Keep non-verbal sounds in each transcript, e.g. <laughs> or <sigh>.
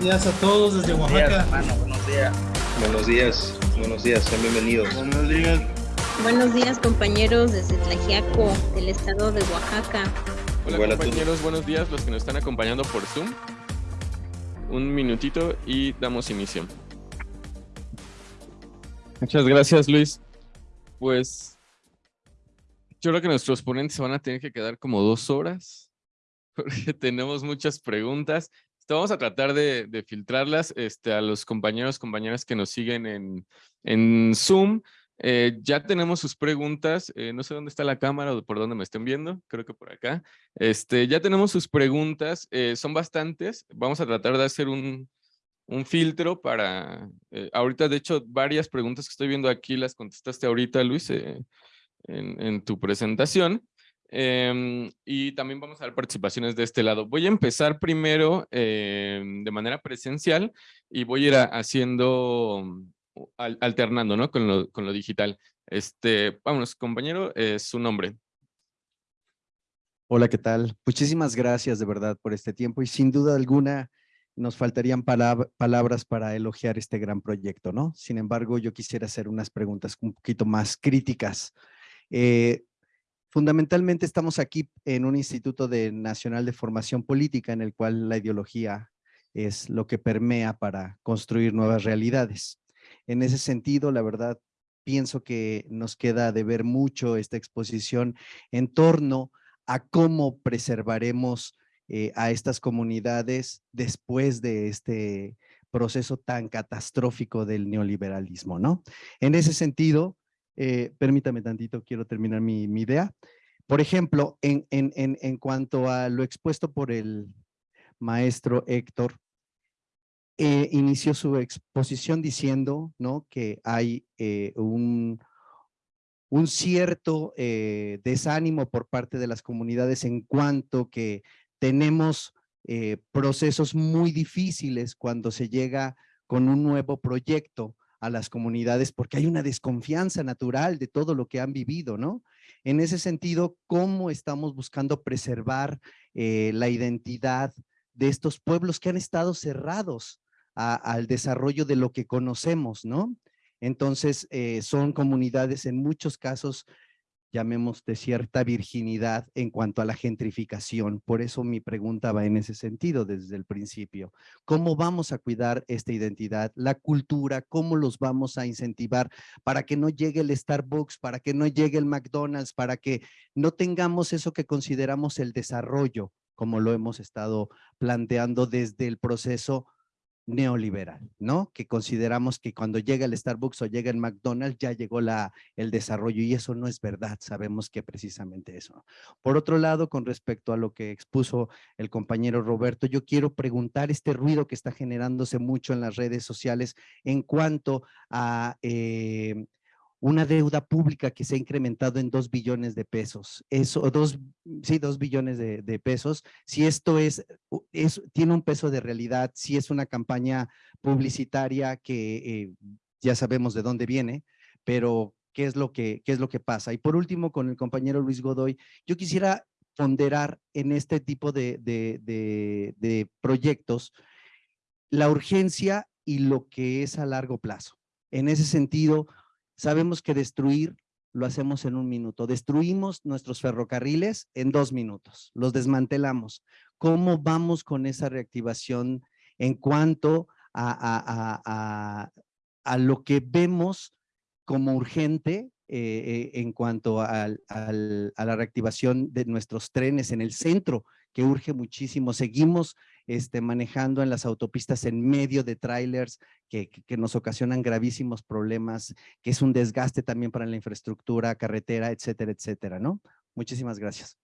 días a todos desde Buenos Oaxaca. días, hermano, buenos días. Buenos días, buenos días, sean bienvenidos. Buenos días. Buenos días compañeros desde Tlajiaco, del estado de Oaxaca. Hola tú. compañeros, buenos días, los que nos están acompañando por Zoom. Un minutito y damos inicio. Muchas gracias Luis. Pues yo creo que nuestros ponentes se van a tener que quedar como dos horas <laughs> porque tenemos muchas preguntas. Vamos a tratar de, filtrarlas este, a los compañeros, compañeras que nos siguen en, en Zoom. Eh, ya tenemos sus preguntas. eh, no sé dónde está la cámara o por dónde me estén viendo. Creo que por acá. Este, ya tenemos sus preguntas. eh, son bastantes. Vamos a tratar de hacer un, un filtro para... ahorita, de hecho, varias preguntas que estoy viendo aquí las contestaste ahorita, Luis, en tu presentación. Em, y también vamos a dar participaciones de este lado. Voy a empezar primero em, de manera presencial y voy a ir haciendo, al- alternando, ¿no? Con lo, con lo digital. Este, vámonos, compañero, eh, su nombre. Hola, ¿qué tal? Muchísimas gracias de verdad por este tiempo y sin duda alguna nos faltarían palab- palabras para elogiar este gran proyecto, ¿no? Sin embargo, yo quisiera hacer unas preguntas un poquito más críticas. Eh, fundamentalmente estamos aquí en un Instituto de Nacional de Formación Política en el cual la ideología es lo que permea para construir nuevas realidades. En ese sentido, la verdad, pienso que nos queda de ver mucho esta exposición en torno a cómo preservaremos eh, a estas comunidades después de este proceso tan catastrófico del neoliberalismo, ¿no? En ese sentido, eh, permítame tantito, quiero terminar mi, idea. Por ejemplo, en, en, en, en cuanto a lo expuesto por el maestro Héctor, eh, inició su exposición diciendo, ¿no? Que hay eh, un, un cierto desánimo por parte de las comunidades en cuanto que tenemos procesos muy difíciles cuando se llega con un nuevo proyecto a las comunidades porque hay una desconfianza natural de todo lo que han vivido, ¿no? En ese sentido, ¿cómo estamos buscando preservar eh, la identidad de estos pueblos que han estado cerrados al desarrollo de lo que conocemos, ¿no? Entonces, eh, son comunidades en muchos casos, llamemos de cierta virginidad en cuanto a la gentrificación. Por eso mi pregunta va en ese sentido desde el principio. ¿Cómo vamos a cuidar esta identidad, la cultura? ¿Cómo los vamos a incentivar para que no llegue el Starbucks, para que no llegue el McDonald's, para que no tengamos eso que consideramos el desarrollo, como lo hemos estado planteando desde el proceso neoliberal, ¿no? Que consideramos que cuando llega el Starbucks o llega el McDonald's ya llegó la, el desarrollo y eso no es verdad, sabemos que precisamente eso. Por otro lado, con respecto a lo que expuso el compañero Roberto, yo quiero preguntar este ruido que está generándose mucho en las redes sociales en cuanto a eh, una deuda pública que se ha incrementado en dos billones de pesos. Eso, dos, sí, dos billones de, pesos. Si esto es, es, tiene un peso de realidad, si es una campaña publicitaria que eh, ya sabemos de dónde viene, pero qué es lo que, qué es lo que pasa. Y por último, con el compañero Luis Godoy, yo quisiera ponderar en este tipo de, de, de, de proyectos la urgencia y lo que es a largo plazo. En ese sentido, sabemos que destruir lo hacemos en un minuto. Destruimos nuestros ferrocarriles en dos minutos, los desmantelamos. ¿Cómo vamos con esa reactivación en cuanto a, lo que vemos como urgente eh, eh, en cuanto a la reactivación de nuestros trenes en el centro, que urge muchísimo. Seguimos este, manejando en las autopistas en medio de trailers que, que- nos ocasionan gravísimos problemas, que es un desgaste también para la infraestructura, carretera, etcétera, etcétera, ¿no? Muchísimas gracias.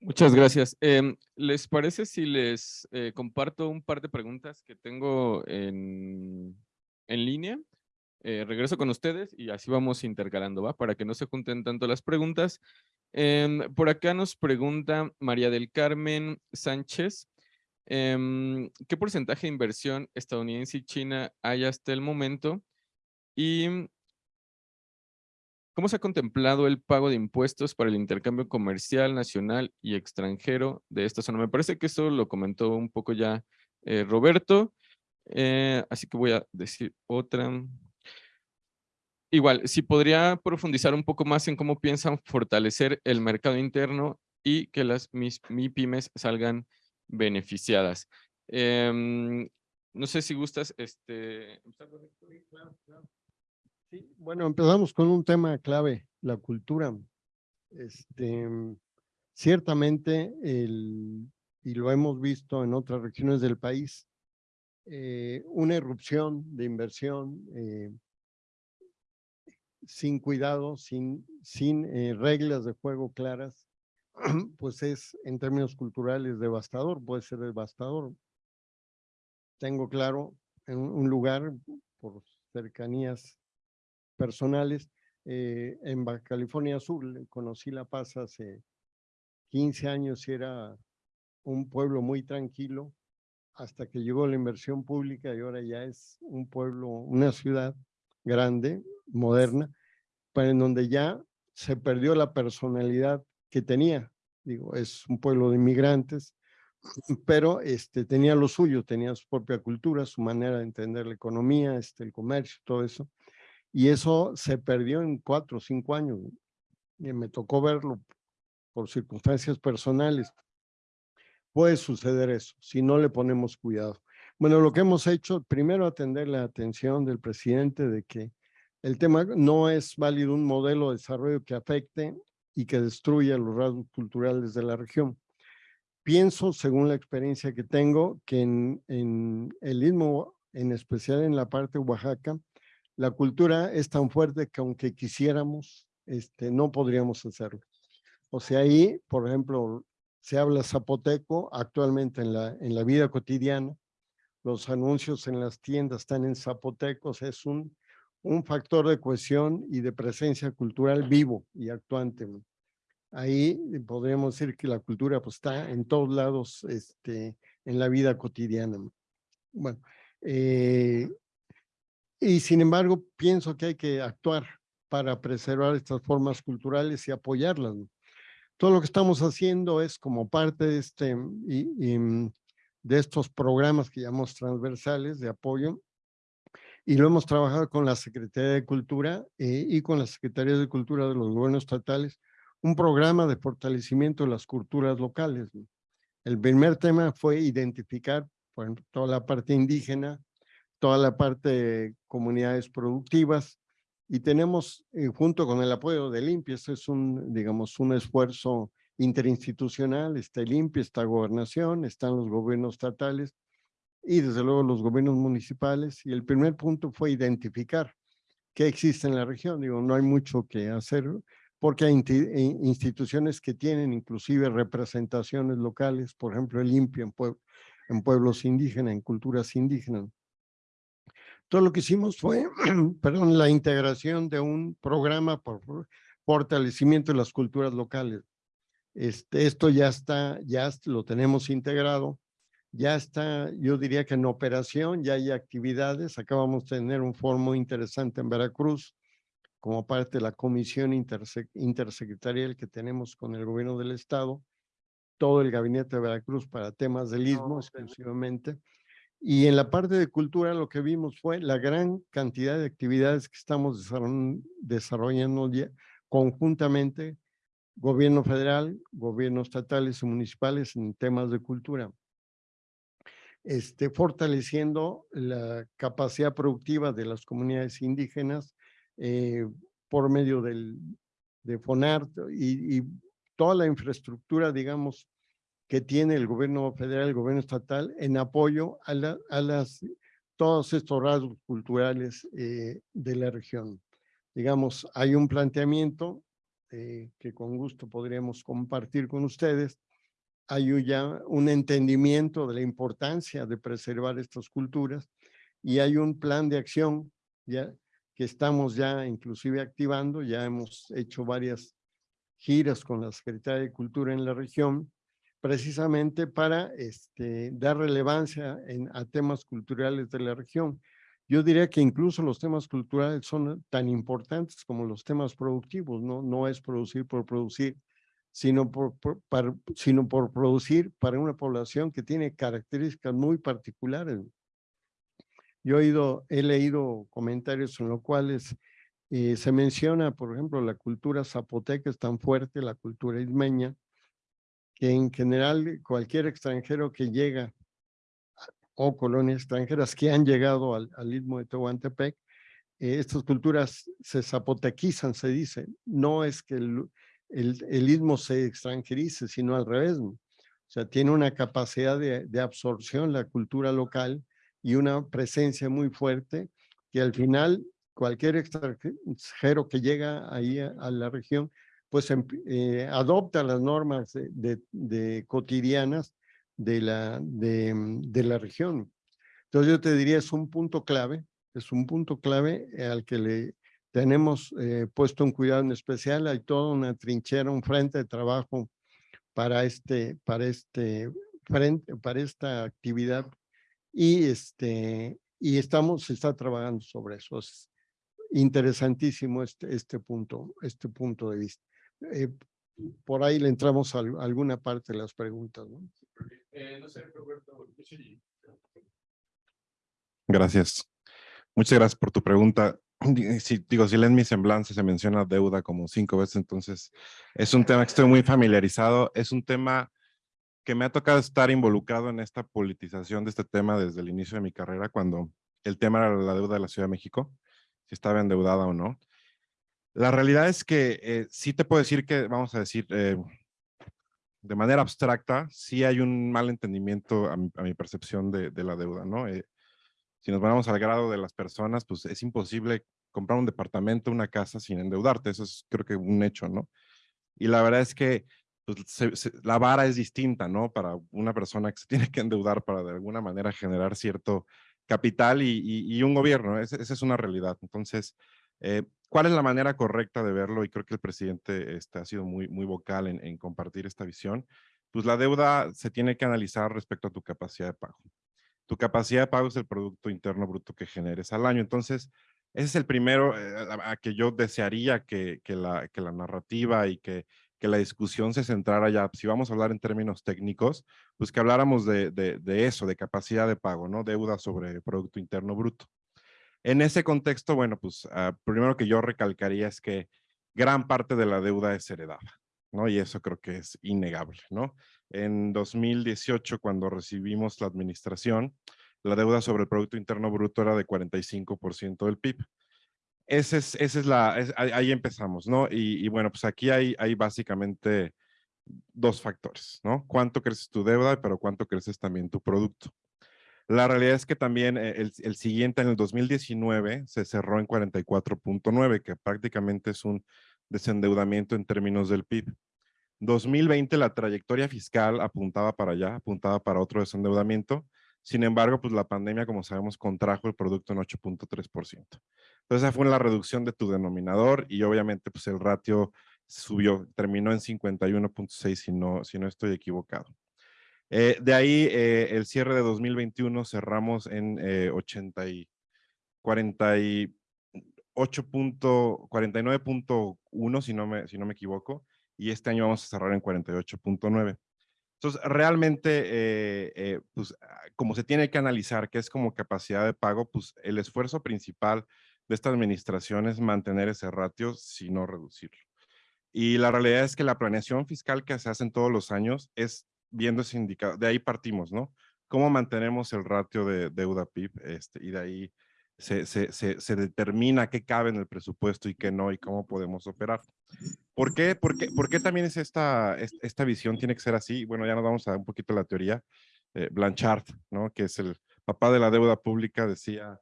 Muchas gracias. Em, ¿Les parece si les eh, comparto un par de preguntas que tengo en, en línea? Eh, regreso con ustedes y así vamos intercalando, ¿va? Para que no se junten tanto las preguntas. Em, por acá nos pregunta María del Carmen Sánchez. em, ¿Qué porcentaje de inversión estadounidense y China hay hasta el momento? Y ¿Cómo se ha contemplado el pago de impuestos para el intercambio comercial nacional y extranjero de esta zona? Me parece que eso lo comentó un poco ya eh, Roberto, eh, así que voy a decir otra. Igual, si podría profundizar un poco más en cómo piensan fortalecer el mercado interno y que las mis, MIPIMES salgan beneficiadas. Em, no sé si gustas, este... Sí, bueno, empezamos con un tema clave, la cultura. Este, ciertamente, el, y lo hemos visto en otras regiones del país, eh, una erupción de inversión eh, sin cuidado, sin, sin eh, reglas de juego claras, <clears throat> pues es en términos culturales devastador, puede ser devastador. Tengo claro en un lugar por cercanías personales, eh, en Baja California Sur, conocí La Paz hace 15 años y era un pueblo muy tranquilo hasta que llegó la inversión pública y ahora ya es un pueblo, una ciudad grande, moderna, pero en donde ya se perdió la personalidad que tenía. Digo, es un pueblo de inmigrantes, pero este, tenía lo suyo, tenía su propia cultura, su manera de entender la economía, este, el comercio, todo eso. Y eso se perdió en cuatro o cinco años. Y me tocó verlo por circunstancias personales. Puede suceder eso, si no le ponemos cuidado. Bueno, lo que hemos hecho, primero atender la atención del presidente de que el tema no es válido un modelo de desarrollo que afecte y que destruya los rasgos culturales de la región. Pienso, según la experiencia que tengo, que en, el Istmo, en especial en la parte de Oaxaca, la cultura es tan fuerte que aunque quisiéramos, este, no podríamos hacerlo. O sea, ahí, por ejemplo, se habla zapoteco actualmente en la, en la vida cotidiana. Los anuncios en las tiendas están en zapotecos. Es un un factor de cohesión y de presencia cultural vivo y actuante. Ahí podríamos decir que la cultura pues, está en todos lados este, en la vida cotidiana. Bueno, eh, y sin embargo pienso que hay que actuar para preservar estas formas culturales y apoyarlas. Todo lo que estamos haciendo es como parte de, este, y, de estos programas que llamamos transversales de apoyo, y lo hemos trabajado con la Secretaría de Cultura eh, y con la Secretaría de Cultura de los gobiernos estatales, un programa de fortalecimiento de las culturas locales. El primer tema fue identificar toda la parte indígena, toda la parte de comunidades productivas, y tenemos, eh, junto con el apoyo de Limpia, este es un, digamos, un esfuerzo interinstitucional, está Limpia, está Gobernación, están los gobiernos estatales, y desde luego los gobiernos municipales. Y el primer punto fue identificar qué existe en la región. Digo, no hay mucho que hacer porque hay eh, instituciones que tienen inclusive representaciones locales, por ejemplo, el INPI en, en pueblos indígenas, en culturas indígenas. Todo lo que hicimos fue, <clears throat> perdón, la integración de un programa por fortalecimiento de las culturas locales. Este, esto ya está, ya lo tenemos integrado ya está, yo diría que en operación, ya hay actividades. Acabamos de tener un foro muy interesante en Veracruz, como parte de la comisión intersecretarial que tenemos con el gobierno del estado, todo el gabinete de Veracruz para temas del istmo exclusivamente. Y en la parte de cultura lo que vimos fue la gran cantidad de actividades que estamos desarrollando conjuntamente, gobierno federal, gobiernos estatales y municipales en temas de cultura este, fortaleciendo la capacidad productiva de las comunidades indígenas eh, por medio del, de FONAR y, toda la infraestructura, digamos, que tiene el gobierno federal, el gobierno estatal, en apoyo a, las, todos estos rasgos culturales eh, de la región. Digamos, hay un planteamiento eh, que con gusto podríamos compartir con ustedes, hay ya un entendimiento de la importancia de preservar estas culturas y hay un plan de acción ya que estamos ya inclusive activando, ya hemos hecho varias giras con la Secretaría de Cultura en la región, precisamente para este, dar relevancia a temas culturales de la región. Yo diría que incluso los temas culturales son tan importantes como los temas productivos, no, no es producir por producir, sino por, por, sino por producir para una población que tiene características muy particulares. Yo he, leído comentarios en los cuales eh, se menciona, por ejemplo, la cultura zapoteca es tan fuerte, la cultura ismeña, que en general cualquier extranjero que llega o colonias extranjeras que han llegado al, al istmo de Tehuantepec, eh, estas culturas se zapotequizan, se dice. No es que el, el, istmo se extranjerice, sino al revés. O sea, tiene una capacidad de, de absorción la cultura local y una presencia muy fuerte que al final cualquier extranjero que llega ahí a, la región, pues eh, adopta las normas de, cotidianas de la, de, de, la región. Entonces yo te diría, es un punto clave, es un punto clave al que le tenemos eh, puesto un cuidado en especial. Hay toda una trinchera, un frente de trabajo para este, para este frente, para esta actividad y este, y estamos, se está trabajando sobre eso. Es interesantísimo este, este punto, este punto de vista. Eh, por ahí le entramos a, alguna parte de las preguntas. ¿no? Eh, no sé, Roberto. Gracias. Muchas gracias por tu pregunta. Si, digo, si leen mi semblanza, se menciona deuda como cinco veces, entonces es un tema que estoy muy familiarizado. Es un tema que me ha tocado estar involucrado en esta politización de este tema desde el inicio de mi carrera, cuando el tema era la deuda de la Ciudad de México, si estaba endeudada o no. La realidad es que eh, sí te puedo decir que, vamos a decir, eh, de manera abstracta, sí hay un mal entendimiento a mi, percepción de, de, la deuda, ¿no? Eh, si nos vamos al grado de las personas, pues es imposible comprar un departamento, una casa sin endeudarte, eso es creo que un hecho, ¿no? Y la verdad es que pues, la vara es distinta, ¿no? Para una persona que se <laughs> tiene que endeudar para de alguna manera generar cierto capital y, un gobierno, esa es una realidad. Entonces, eh, ¿cuál es la manera correcta de verlo? Y creo que el presidente este, ha sido muy, vocal en compartir esta visión. Pues la deuda se tiene que analizar respecto a tu capacidad de pago. Tu capacidad de pago es el Producto Interno Bruto que generes al año. Entonces, ese es el primero eh, a que yo desearía que, que, la, que la narrativa y que, que la discusión se centrara ya, si vamos a hablar en términos técnicos, pues que habláramos de, de, de eso, de capacidad de pago, ¿no? Deuda sobre Producto Interno Bruto. En ese contexto, bueno, pues uh, primero que yo recalcaría es que gran parte de la deuda es heredada, ¿no? Y eso creo que es innegable, ¿no? En 2018, cuando recibimos la administración, la deuda sobre el Producto Interno Bruto era de 45% del PIB. Ese es, esa es la, es, ahí empezamos, ¿no? Y, y, bueno, pues aquí hay, hay básicamente dos factores, ¿no? Cuánto creces tu deuda, pero cuánto creces también tu producto. La realidad es que también eh, el, el siguiente, en el 2019, se cerró en 44.9, que prácticamente es un desendeudamiento en términos del PIB. 2020 la trayectoria fiscal apuntaba para allá, apuntaba para otro desendeudamiento. Sin embargo, pues la pandemia, como sabemos, contrajo el producto en 8.3%. Entonces, esa fue la reducción de tu denominador y obviamente pues el ratio subió, terminó en 51.6 si no, si no estoy equivocado. Eh, de ahí, eh, el cierre de 2021 cerramos en eh, 80 y 48.49.1, si, no si no me equivoco, y este año vamos a cerrar en 48.9. Entonces, realmente, eh, eh, pues, como se tiene que analizar qué es como capacidad de pago, pues el esfuerzo principal de esta administración es mantener ese ratio, si no reducirlo. Y la realidad es que la planeación fiscal que se hace en todos los años es viendo ese indicador, de ahí partimos, ¿no? ¿Cómo mantenemos el ratio de deuda PIB? Este, y de ahí se, se, se, determina qué cabe en el presupuesto y qué no, y cómo podemos operar. ¿Por qué, por qué, por qué también es esta, esta visión tiene que ser así? Bueno, ya nos vamos a dar un poquito la teoría. Eh, Blanchard, ¿no? que es el papá de la deuda pública, decía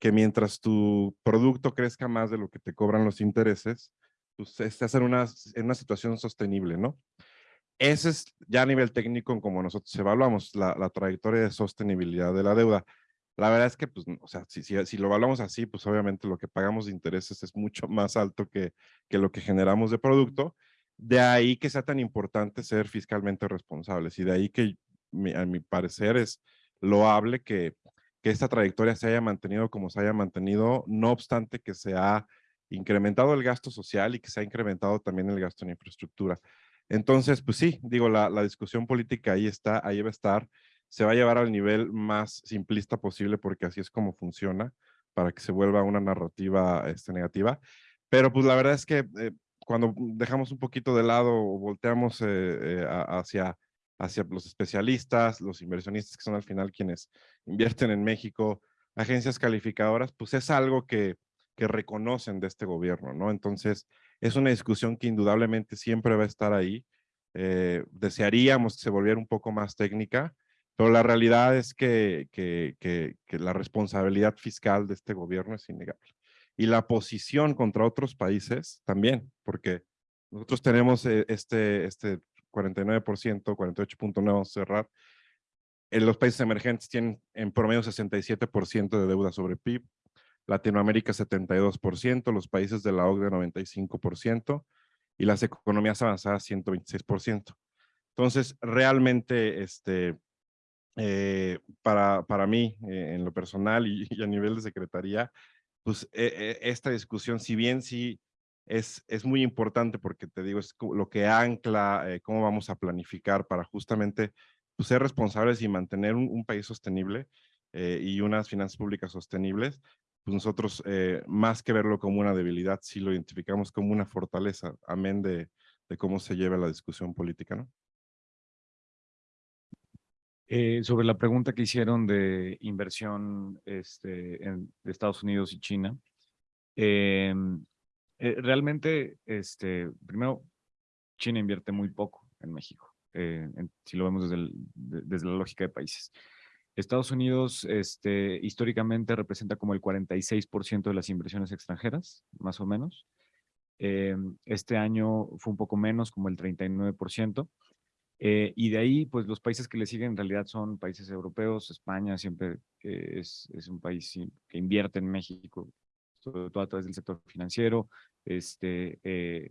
que mientras tu producto crezca más de lo que te cobran los intereses, pues estás en una, en una situación sostenible, ¿no? Ese es ya a nivel técnico como nosotros evaluamos la, la, trayectoria de sostenibilidad de la deuda. La verdad es que, pues, o sea, si, si, si, lo evaluamos así, pues obviamente lo que pagamos de intereses es mucho más alto que, que lo que generamos de producto. De ahí que sea tan importante ser fiscalmente responsables y de ahí que, mi, a mi parecer, es loable que que esta trayectoria se haya mantenido como se haya mantenido, no obstante que se ha incrementado el gasto social y que se ha incrementado también el gasto en infraestructura. Entonces, pues sí, digo, la, la discusión política ahí está, ahí va a estar, se va a llevar al nivel más simplista posible porque así es como funciona para que se vuelva una narrativa este, negativa. Pero pues la verdad es que eh, cuando dejamos un poquito de lado o volteamos eh, eh, hacia, hacia los especialistas, los inversionistas que son al final quienes invierten en México, agencias calificadoras, pues es algo que, que reconocen de este gobierno, ¿no? Entonces, es una discusión que indudablemente siempre va a estar ahí. desearíamos que se volviera un poco más técnica, pero la realidad es que, que, que, que, la responsabilidad fiscal de este gobierno es innegable. Y la posición contra otros países también, porque nosotros tenemos eh, este, este 49%, 48.9 cerrar. En los países emergentes tienen en promedio 67% de deuda sobre PIB, Latinoamérica 72%, los países de la OCDE 95% y las economías avanzadas 126%. Entonces, realmente, este, eh, para, para mí, eh, en lo personal y, y, a nivel de secretaría, pues eh, esta discusión, si bien sí es, es muy importante porque te digo, es lo que ancla cómo vamos a planificar para justamente pues, ser responsables y mantener un, un país sostenible y unas finanzas públicas sostenibles, pues nosotros, más que verlo como una debilidad, sí lo identificamos como una fortaleza, amén de, de cómo se lleva la discusión política, ¿no? Eh, sobre la pregunta que hicieron de inversión este, en, de Estados Unidos y China, eh, eh, realmente, este, primero, China invierte muy poco en México, en, si lo vemos desde, la lógica de países. Estados Unidos este, históricamente representa como el 46% de las inversiones extranjeras, más o menos. este año fue un poco menos, como el 39%. Eh, y de ahí, pues los países que le siguen en realidad son países europeos, España siempre es, es un país que invierte en México, sobre todo a través del sector financiero, este, eh,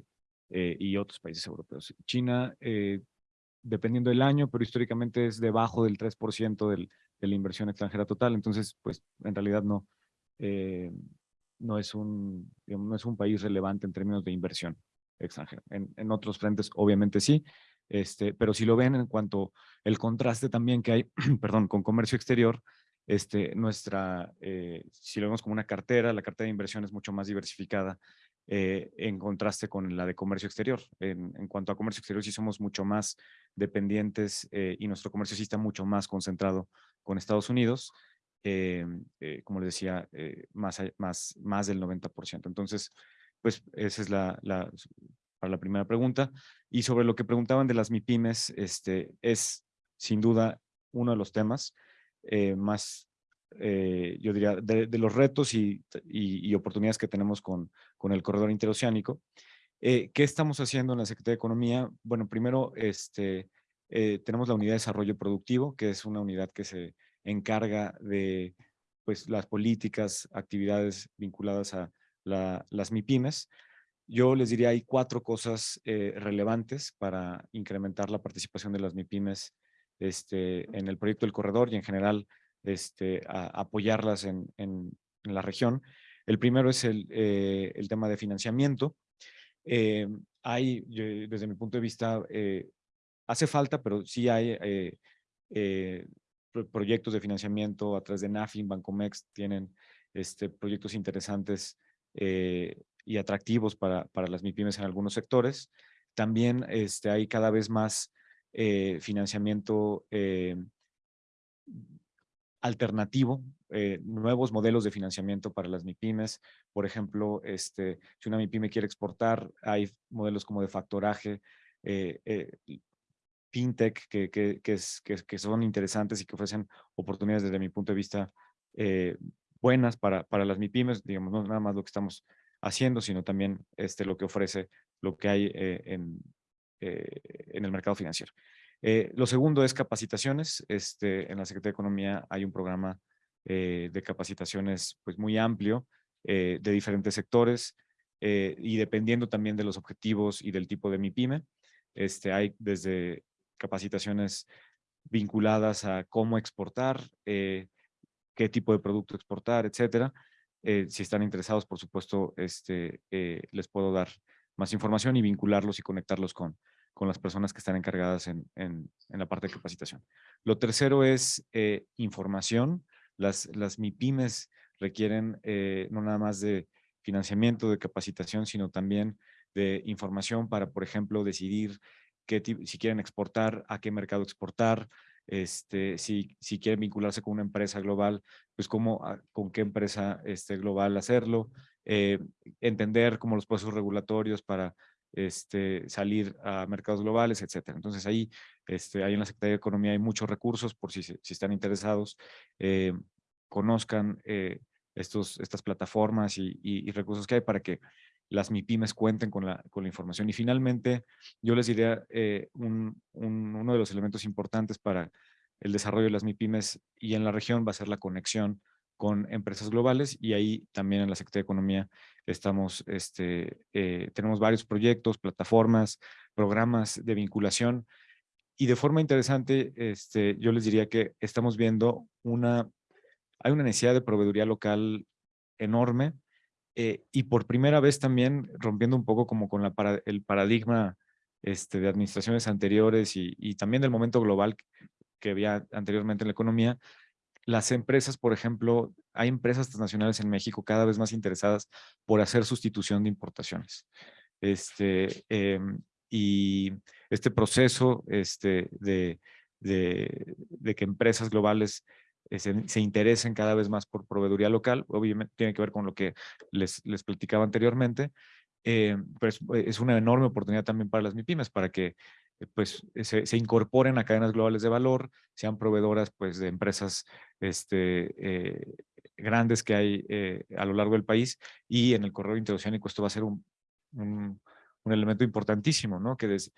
eh, y otros países europeos. China, eh, dependiendo del año, pero históricamente es debajo del 3% del, de la inversión extranjera total, entonces, pues en realidad no, eh, no, es un, digamos, no es un país relevante en términos de inversión extranjera. En, en otros frentes, obviamente sí, este, pero si lo ven en cuanto el contraste también que hay, <clears throat> perdón, con comercio exterior, este, nuestra, eh, si lo vemos como una cartera, la cartera de inversión es mucho más diversificada eh, en contraste con la de comercio exterior. En, en, cuanto a comercio exterior, sí somos mucho más dependientes eh, y nuestro comercio sí está mucho más concentrado con Estados Unidos, eh, eh, como les decía, más, más, más del 90%. Entonces, pues esa es la, la para la primera pregunta. Y sobre lo que preguntaban de las MIPIMES, este, es sin duda uno de los temas eh, más, eh, yo diría, de, de los retos y, y, y, oportunidades que tenemos con, con el corredor interoceánico. Eh, ¿Qué estamos haciendo en la Secretaría de Economía? Bueno, primero este, eh, tenemos la Unidad de Desarrollo Productivo, que es una unidad que se encarga de pues, las políticas, actividades vinculadas a la, las MIPIMES. Yo les diría, hay cuatro cosas eh, relevantes para incrementar la participación de las MIPIMES este, en el proyecto del corredor y en general este, a, apoyarlas en, en, en, la región. El primero es el, eh, el tema de financiamiento. Eh, hay, desde mi punto de vista, hace falta, pero sí hay proyectos de financiamiento a través de NAFIN, Bancomex, tienen este, proyectos interesantes eh, y atractivos para, para las MIPIMES en algunos sectores. También este, hay cada vez más eh, financiamiento eh, alternativo, eh, nuevos modelos de financiamiento para las MIPIMES. Por ejemplo, este, si una MIPIME quiere exportar, hay modelos como de factoraje, fintech, que, que, son interesantes y que ofrecen oportunidades desde mi punto de vista buenas para, para las MIPIMES, digamos, no nada más lo que estamos haciendo, sino también este, lo que ofrece, lo que hay eh, en, eh, en el mercado financiero. Eh, lo segundo es capacitaciones. Este, en la Secretaría de Economía hay un programa de capacitaciones pues, muy amplio de diferentes sectores y dependiendo también de los objetivos y del tipo de MIPYME, este, hay desde capacitaciones vinculadas a cómo exportar, qué tipo de producto exportar, etcétera. Eh, si están interesados, por supuesto, este, eh, les puedo dar más información y vincularlos y conectarlos con, con las personas que están encargadas en, en, la parte de capacitación. Lo tercero es eh, información. Las, las MIPIMES requieren no nada más de financiamiento, de capacitación, sino también de información para, por ejemplo, decidir qué, si quieren exportar, a qué mercado exportar, este, si, si quieren vincularse con una empresa global, pues cómo, ah, con qué empresa este, global hacerlo, eh, entender como los procesos regulatorios para este, salir a mercados globales, etcétera. Entonces ahí, este, en la Secretaría de Economía hay muchos recursos por si, si están interesados, eh, conozcan eh, estos, estas plataformas y, y, recursos que hay para que las MIPIMES cuenten con la, con la información. Y finalmente, yo les diría eh, un, un, uno de los elementos importantes para el desarrollo de las MIPIMES y en la región va a ser la conexión con empresas globales y ahí también en la Secretaría de Economía estamos, este, eh, tenemos varios proyectos, plataformas, programas de vinculación y de forma interesante, este, yo les diría que estamos viendo una, hay una necesidad de proveeduría local enorme eh, y por primera vez también rompiendo un poco como con el paradigma este, de administraciones anteriores y, también del momento global que había anteriormente en la economía, las empresas, por ejemplo, hay empresas transnacionales en México cada vez más interesadas por hacer sustitución de importaciones. Este, eh, y este proceso este, de, de, que empresas globales se, se, interesen cada vez más por proveeduría local, obviamente tiene que ver con lo que les, les platicaba anteriormente, eh, pero es, eh, es, una enorme oportunidad también para las MIPIMES, para que pues se, incorporen a cadenas globales de valor, sean proveedoras pues de empresas este, eh, grandes que hay eh, a lo largo del país y en el corredor interoceánico esto va a ser un, un, elemento importantísimo, ¿no? Que desde,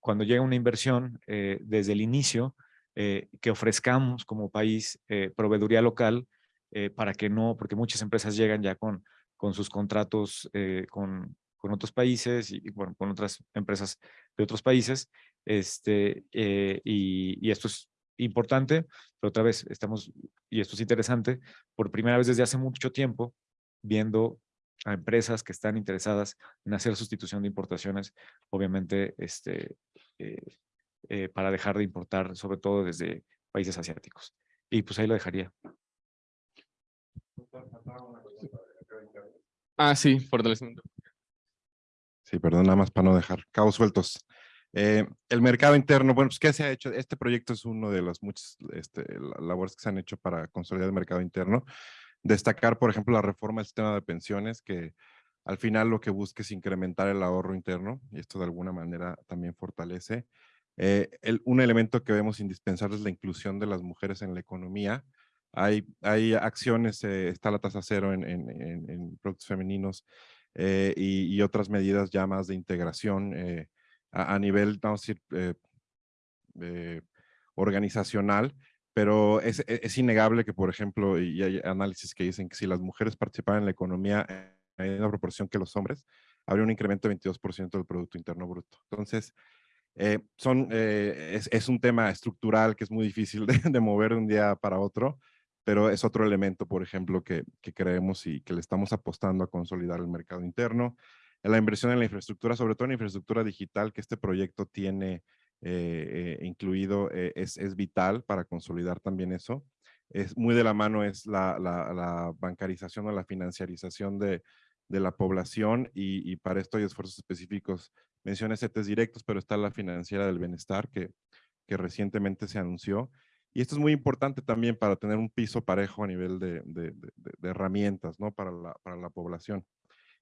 cuando llega una inversión eh, desde el inicio, eh, que ofrezcamos como país eh, proveeduría local eh, para que no, porque muchas empresas llegan ya con, con sus contratos con, con, otros países y, bueno, con otras empresas de otros países, este, y, y, esto es importante, pero otra vez estamos, y esto es interesante, por primera vez desde hace mucho tiempo, viendo a empresas que están interesadas en hacer sustitución de importaciones, obviamente este, eh, eh, para dejar de importar, sobre todo desde países asiáticos. Y pues ahí lo dejaría. Ah, sí, fortalecimiento. Sí, perdón, nada más para no dejar cabos sueltos. Eh, el mercado interno, bueno, pues ¿qué se ha hecho? Este proyecto es uno de las muchas este, labores que se han hecho para consolidar el mercado interno. Destacar, por ejemplo, la reforma del sistema de pensiones, que al final lo que busca es incrementar el ahorro interno, y esto de alguna manera también fortalece eh, un elemento que vemos indispensable es la inclusión de las mujeres en la economía. Hay, hay acciones, eh, está la tasa cero en, en, en productos femeninos eh, y, otras medidas ya más de integración a, nivel, vamos a decir, organizacional, pero es, e, es, innegable que, por ejemplo, y hay análisis que dicen que si las mujeres participaran en la economía en una proporción que los hombres, habría un incremento de 22% del Producto Interno Bruto. Entonces, eh, son, eh, es, un tema estructural que es muy difícil de, mover de un día para otro, pero es otro elemento, por ejemplo, que, que, creemos y que le estamos apostando a consolidar el mercado interno. La inversión en la infraestructura, sobre todo en la infraestructura digital que este proyecto tiene eh, incluido, es, es, vital para consolidar también eso. Es muy de la mano es la, la bancarización o la financiarización de, de la población y, para esto hay esfuerzos específicos mencioné CETES directos, pero está la financiera del bienestar que, que recientemente se anunció. Y esto es muy importante también para tener un piso parejo a nivel de, de, de, de herramientas ¿no? para, la, para la población.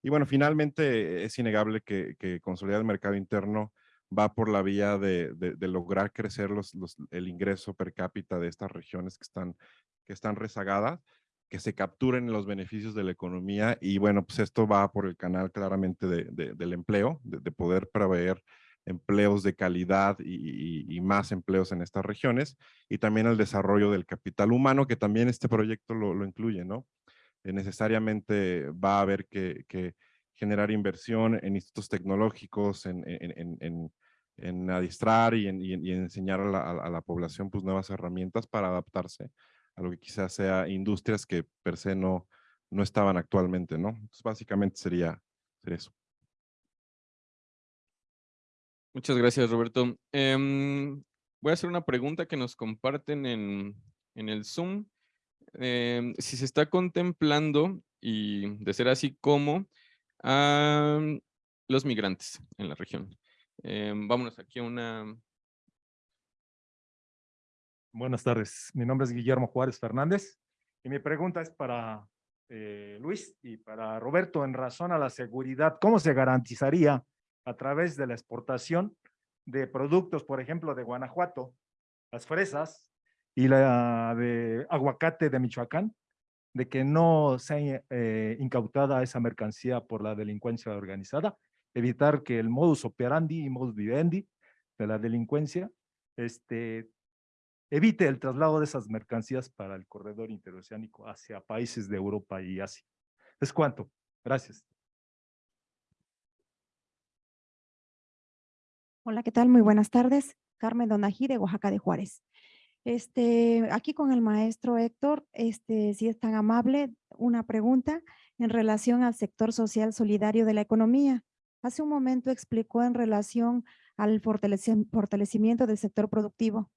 Y bueno, finalmente es innegable que, que consolidar el mercado interno va por la vía de, lograr crecer los, los, el ingreso per cápita de estas regiones que están, que están rezagadas que se capturen los beneficios de la economía y bueno, pues esto va por el canal claramente de, de, del empleo, de, de, poder proveer empleos de calidad y, y, y, más empleos en estas regiones y también el desarrollo del capital humano que también este proyecto lo, lo incluye, ¿no? Eh, necesariamente va a haber que, que, generar inversión en institutos tecnológicos, en, en, en, en adiestrar y y en enseñar a la, a la población pues nuevas herramientas para adaptarse a lo que quizás sea industrias que per se no, no estaban actualmente, ¿no? Entonces, básicamente sería, eso. Muchas gracias, Roberto. Em, voy a hacer una pregunta que nos comparten en, en el Zoom. Em, si se está contemplando, y de ser así, ¿cómo? los migrantes en la región. Em, vámonos aquí a una... Buenas tardes, mi nombre es Guillermo Juárez Fernández y mi pregunta es para eh, Luis y para Roberto en razón a la seguridad. ¿Cómo se garantizaría a través de la exportación de productos, por ejemplo, de Guanajuato, las fresas y la de aguacate de Michoacán, de que no sea eh, incautada esa mercancía por la delincuencia organizada, evitar que el modus operandi y modus vivendi de la delincuencia este, evite el traslado de esas mercancías para el corredor interoceánico hacia países de Europa y Asia. ¿Es cuánto? Gracias. Hola, ¿qué tal? Muy buenas tardes. Carmen Donají de Oaxaca de Juárez. Este, aquí con el maestro Héctor, este, si es tan amable, una pregunta en relación al sector social solidario de la economía. Hace un momento explicó en relación al fortalecimiento del sector productivo.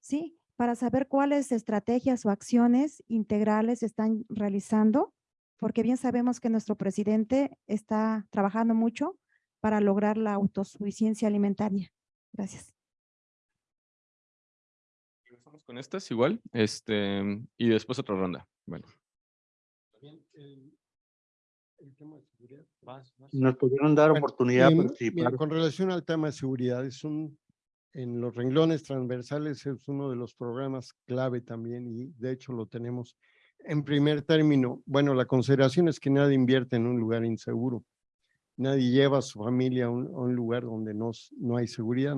¿Sí? Para saber cuáles estrategias o acciones integrales están realizando, porque bien sabemos que nuestro presidente está trabajando mucho para lograr la autosuficiencia alimentaria. Gracias. Empezamos con estas igual, este, y después otra ronda. Bueno. Nos pudieron dar oportunidad de participar. mira, con relación al tema de seguridad, es un, en los renglones transversales es uno de los programas clave también y de hecho lo tenemos en primer término. Bueno, la consideración es que nadie invierte en un lugar inseguro. Nadie lleva a su familia a un, lugar donde no, no hay seguridad.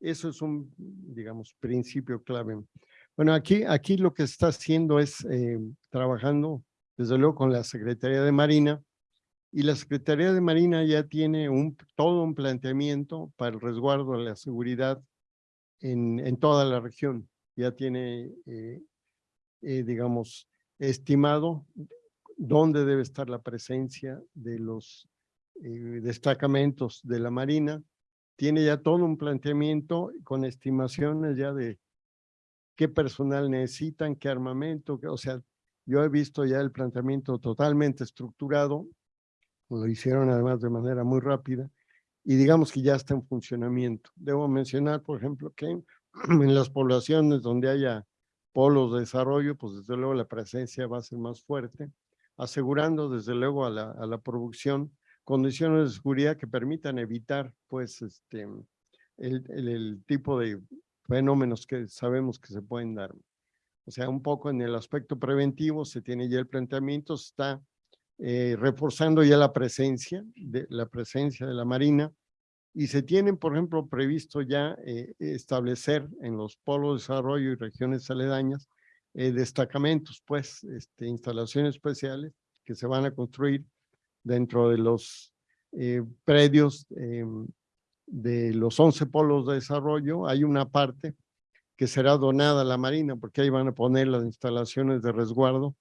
Eso es un, digamos, principio clave. Bueno, aquí, aquí lo que está haciendo es eh, trabajando, desde luego, con la Secretaría de Marina, y la Secretaría de Marina ya tiene todo un planteamiento para el resguardo de la seguridad en, en toda la región. Ya tiene, eh, eh, digamos, estimado dónde debe estar la presencia de los eh, destacamentos de la Marina. Tiene ya todo un planteamiento con estimaciones ya de qué personal necesitan, qué armamento, qué- o sea, yo he visto ya el planteamiento totalmente estructurado lo hicieron además de manera muy rápida y digamos que ya está en funcionamiento. Debo mencionar, por ejemplo, que <clears throat> en las poblaciones donde haya polos de desarrollo, pues desde luego la presencia va a ser más fuerte, asegurando desde luego a la, a la producción condiciones de seguridad que permitan evitar pues este el, el, tipo de fenómenos que sabemos que se pueden dar. O sea, un poco en el aspecto preventivo se tiene ya el planteamiento, está eh, reforzando ya la presencia de la presencia de la Marina y se tienen, por ejemplo, previsto ya eh, establecer en los polos de desarrollo y regiones aledañas eh, destacamentos, pues, este, instalaciones especiales que se van a construir dentro de los predios de los 11 polos de desarrollo. Hay una parte que será donada a la Marina porque ahí van a poner las instalaciones de resguardo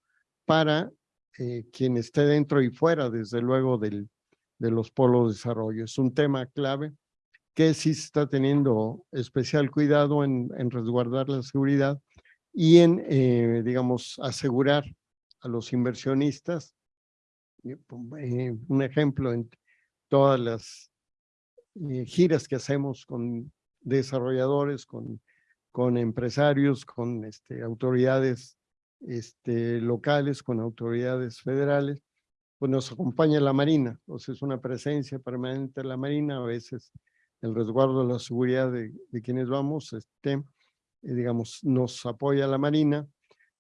para eh, quien esté dentro y fuera, desde luego, del, de los polos de desarrollo. Es un tema clave que sí está teniendo especial cuidado en, en resguardar la seguridad y en, eh, digamos, asegurar a los inversionistas. eh, un ejemplo en todas las eh, giras que hacemos con desarrolladores, con, con empresarios, con este, autoridades este, locales, con autoridades federales, pues nos acompaña la Marina, o sea, es una presencia permanente de la Marina, a veces el resguardo de la seguridad de, de quienes vamos, este, eh, digamos, nos apoya la Marina.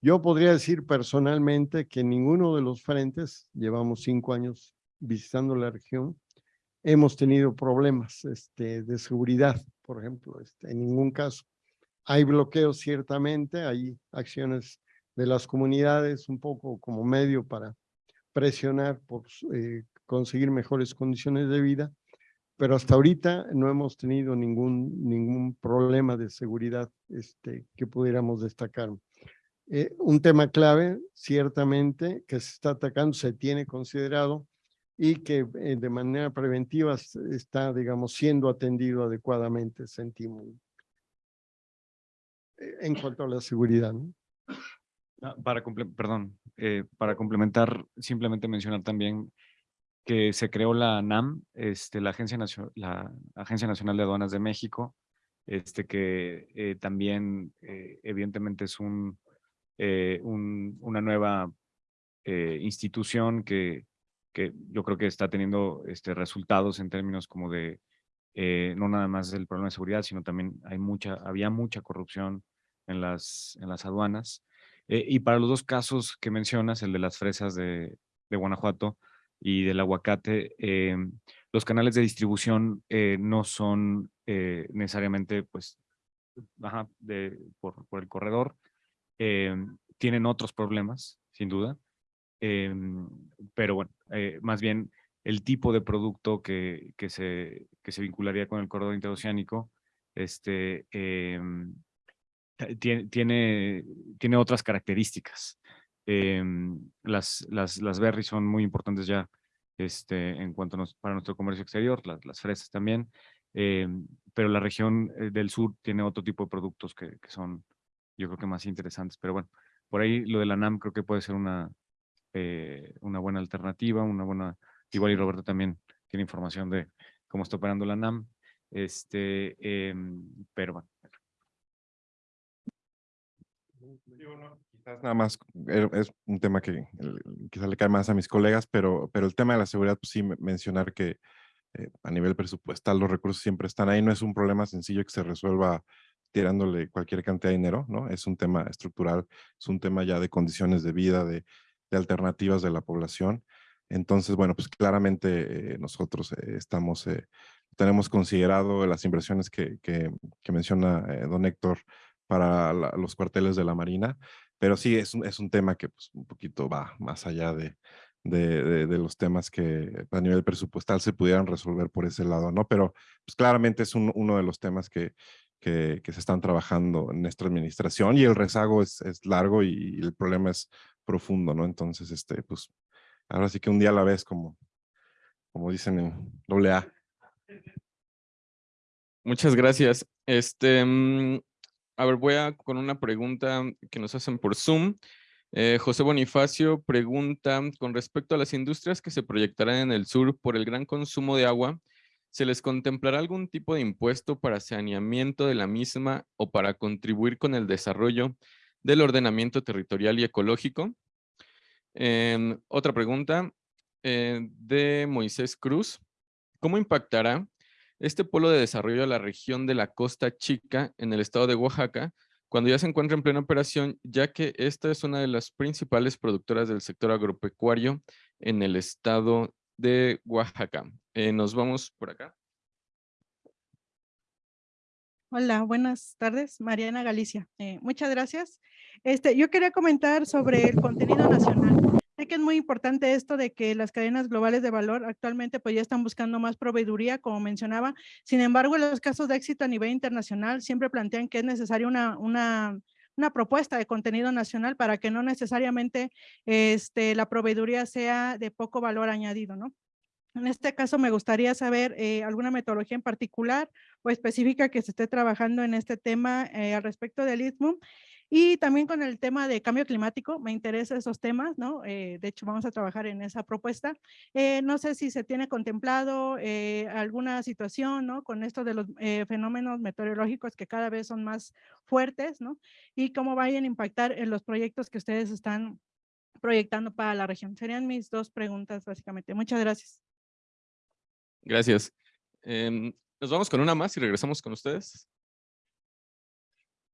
Yo podría decir personalmente que ninguno de los frentes, llevamos cinco años visitando la región, hemos tenido problemas este, de seguridad, por ejemplo, este, en ningún caso. Hay bloqueos ciertamente, hay acciones de las comunidades un poco como medio para presionar por eh, conseguir mejores condiciones de vida, pero hasta ahorita no hemos tenido ningún, ningún problema de seguridad este, que pudiéramos destacar. Eh, un tema clave, ciertamente, que se está atacando, se tiene considerado y que eh, de manera preventiva está, digamos, siendo atendido adecuadamente, sentimos. Eh, En cuanto a la seguridad, ¿no? Ah, Para, perdón, eh, para complementar, simplemente mencionar también que se creó la NAM, este, la, Agencia la Agencia Nacional de Aduanas de México, este, que eh, también eh, evidentemente es un, un- una nueva institución que, que yo creo que está teniendo este, resultados en términos como de, no nada más del problema de seguridad, sino también hay mucha, había mucha corrupción en las, en las aduanas. Eh, y para los dos casos que mencionas, el de las fresas de, Guanajuato y del aguacate, eh, los canales de distribución eh, no son necesariamente pues, por, el corredor, tienen otros problemas, sin duda, pero bueno, más bien el tipo de producto que, se, que se vincularía con el corredor interoceánico, este, tiene, tiene, tiene otras características. Em, las, las, las berries son muy importantes ya este, en cuanto a nos- para nuestro comercio exterior, las, las fresas también, em, pero la región eh, del sur tiene otro tipo de productos que, que son, yo creo que más interesantes. Pero bueno, por ahí lo de la NAM creo que puede ser una, eh, una buena alternativa, una buena, igual y Roberto también tiene información de cómo está operando la NAM, este, em, pero bueno. Quizás nada más, es un tema que quizás le cae más a mis colegas, pero, pero el tema de la seguridad, pues sí, me- mencionar que eh, a nivel presupuestal los recursos siempre están ahí, no es un problema sencillo que se resuelva tirándole cualquier cantidad de dinero, ¿no? Es un tema estructural, es un tema ya de condiciones de vida, de, de alternativas de la población. Entonces, bueno, pues claramente eh, nosotros eh, estamos, tenemos considerado las inversiones que, que, que menciona don Héctor para los cuarteles de la Marina, pero sí es un, es un tema que pues, un poquito va más allá de, de, de- los temas que a nivel presupuestal se pudieran resolver por ese lado, ¿no? Pero pues claramente es un- uno de los temas que, que, se están trabajando en nuestra administración y el rezago es, es largo y, el problema es profundo, ¿no? Entonces, este, pues ahora sí que un día a la vez, como, como dicen en doble A. Muchas gracias. Este, mm, a ver, voy a con una pregunta que nos hacen por Zoom. Eh, José Bonifacio pregunta, con respecto a las industrias que se proyectarán en el sur por el gran consumo de agua, ¿se les contemplará algún tipo de impuesto para saneamiento de la misma o para contribuir con el desarrollo del ordenamiento territorial y ecológico? Em, otra pregunta eh, de Moisés Cruz. ¿Cómo impactará este polo de desarrollo a la región de la Costa Chica en el estado de Oaxaca cuando ya se encuentra en plena operación, ya que esta es una de las principales productoras del sector agropecuario en el estado de Oaxaca? Eh, nos vamos por acá. Hola, buenas tardes. Mariana Galicia. Eh, muchas gracias. Este, yo quería comentar sobre el contenido nacional. Sé que es muy importante esto de que las cadenas globales de valor actualmente pues ya están buscando más proveeduría, como mencionaba. Sin embargo, los casos de éxito a nivel internacional siempre plantean que es necesaria una, una, una propuesta de contenido nacional para que no necesariamente este, la proveeduría sea de poco valor añadido, ¿no? En este caso me gustaría saber eh, alguna metodología en particular o específica que se esté trabajando en este tema eh, al respecto del Istmo. Y también con el tema de cambio climático, me interesan esos temas, ¿no? Eh, de hecho, vamos a trabajar en esa propuesta. Eh, no sé si se tiene contemplado eh, alguna situación, ¿no? Con esto de los eh, fenómenos meteorológicos que cada vez son más fuertes, ¿no? Y cómo vayan a impactar en los proyectos que ustedes están proyectando para la región. Serían mis dos preguntas, básicamente. Muchas gracias. Gracias. Em, nos vamos con una más y regresamos con ustedes.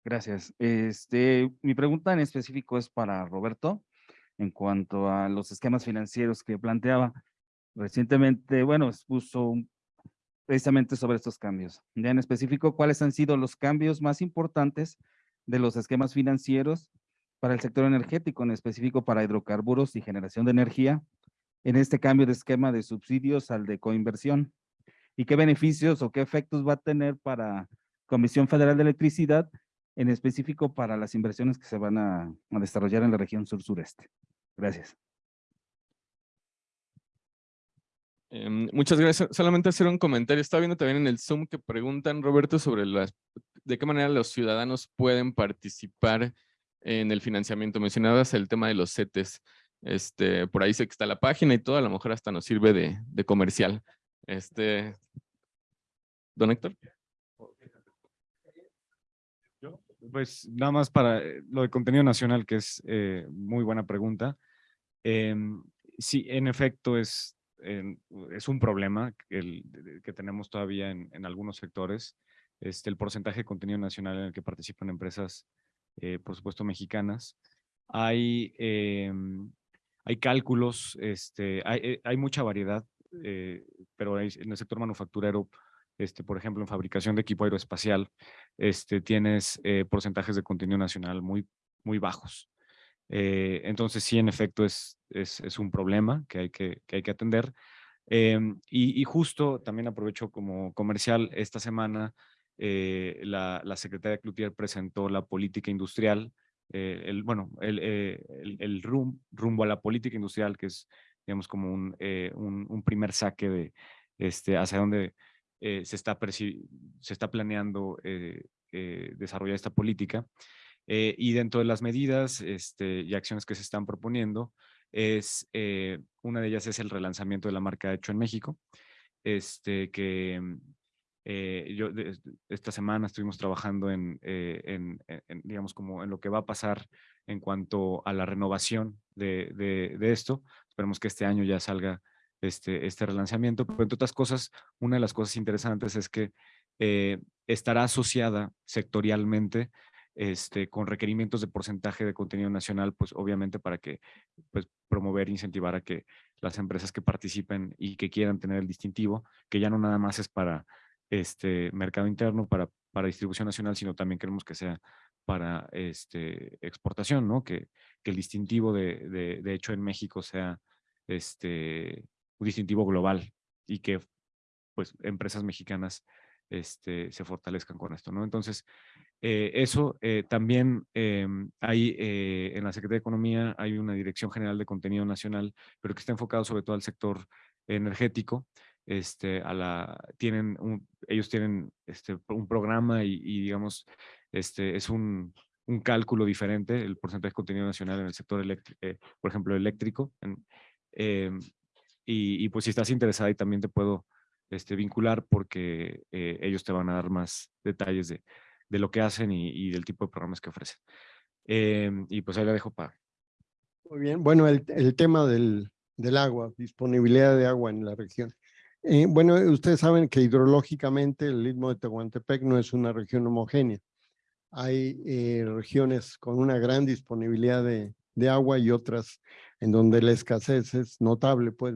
Gracias. Este, mi pregunta en específico es para Roberto en cuanto a los esquemas financieros que planteaba. Recientemente, bueno, expuso precisamente sobre estos cambios. Ya en específico, ¿cuáles han sido los cambios más importantes de los esquemas financieros para el sector energético, en específico para hidrocarburos y generación de energía, en este cambio de esquema de subsidios al de coinversión? ¿Y qué beneficios o qué efectos va a tener para Comisión Federal de Electricidad en específico para las inversiones que se van a, desarrollar en la región sur-sureste. Gracias. Em, muchas gracias. Solamente hacer un comentario. Estaba viendo también en el Zoom que preguntan, Roberto, sobre las, de qué manera los ciudadanos pueden participar en el financiamiento. Mencionabas el tema de los CETES. Este, por ahí sé que está la página y todo, a lo mejor hasta nos sirve de, de comercial. Este, Don Héctor. Pues nada más para eh, lo de contenido nacional, que es eh, muy buena pregunta. Em, sí, en efecto, es, es un problema que tenemos todavía en, en, algunos sectores. Este, el porcentaje de contenido nacional en el que participan empresas, eh, por supuesto, mexicanas. Hay, em, hay cálculos, este, hay, hay mucha variedad, pero en el sector manufacturero este, por ejemplo, en fabricación de equipo aeroespacial, este, tienes eh, porcentajes de contenido nacional muy, muy bajos. Eh, entonces, sí, en efecto, es, es, es, un problema que hay que, que, hay que atender. Eh, y, y, justo también aprovecho como comercial, esta semana eh, la, la, secretaria Cloutier presentó la política industrial, eh, el, bueno, el, el, el rum, rumbo a la política industrial, que es, digamos, como un, un, un primer saque de este, hacia dónde eh, se, está se está planeando eh, eh, desarrollar esta política. y dentro de las medidas este, y acciones que se están proponiendo, es, una de ellas es el relanzamiento de la marca Hecho en México, este, que yo esta semana estuvimos trabajando en, en, digamos, como en lo que va a pasar en cuanto a la renovación de esto. Esperemos que este año ya salga este, este relanzamiento, pero entre otras cosas, una de las cosas interesantes es que eh, estará asociada sectorialmente este, con requerimientos de porcentaje de contenido nacional, pues obviamente para que pues, promover, incentivar a que las empresas que participen y que quieran tener el distintivo, que ya no nada más es para este mercado interno, para, para distribución nacional, sino también queremos que sea para este, exportación, ¿no? Que, el distintivo de, de, hecho en México sea este, distintivo global y que pues empresas mexicanas este, se fortalezcan con esto, ¿no? Entonces, eh, eso eh, también eh, hay en la Secretaría de Economía hay una Dirección General de Contenido Nacional, pero que está enfocado sobre todo al sector energético. Este, a la, tienen un, ellos tienen este, un programa y, y digamos, este, es un, un, cálculo diferente, el porcentaje de contenido nacional en el sector eléctrico, por ejemplo, eléctrico. En, em, y, y, pues si estás interesada y también te puedo este, vincular porque eh, ellos te van a dar más detalles de, de lo que hacen y, y, del tipo de programas que ofrecen. Eh, y pues ahí la dejo para... Muy bien, bueno, el, el tema del, del, agua, disponibilidad de agua en la región. Eh, bueno, ustedes saben que hidrológicamente el Istmo de Tehuantepec no es una región homogénea. Hay eh, regiones con una gran disponibilidad de, agua y otras en donde la escasez es notable, pues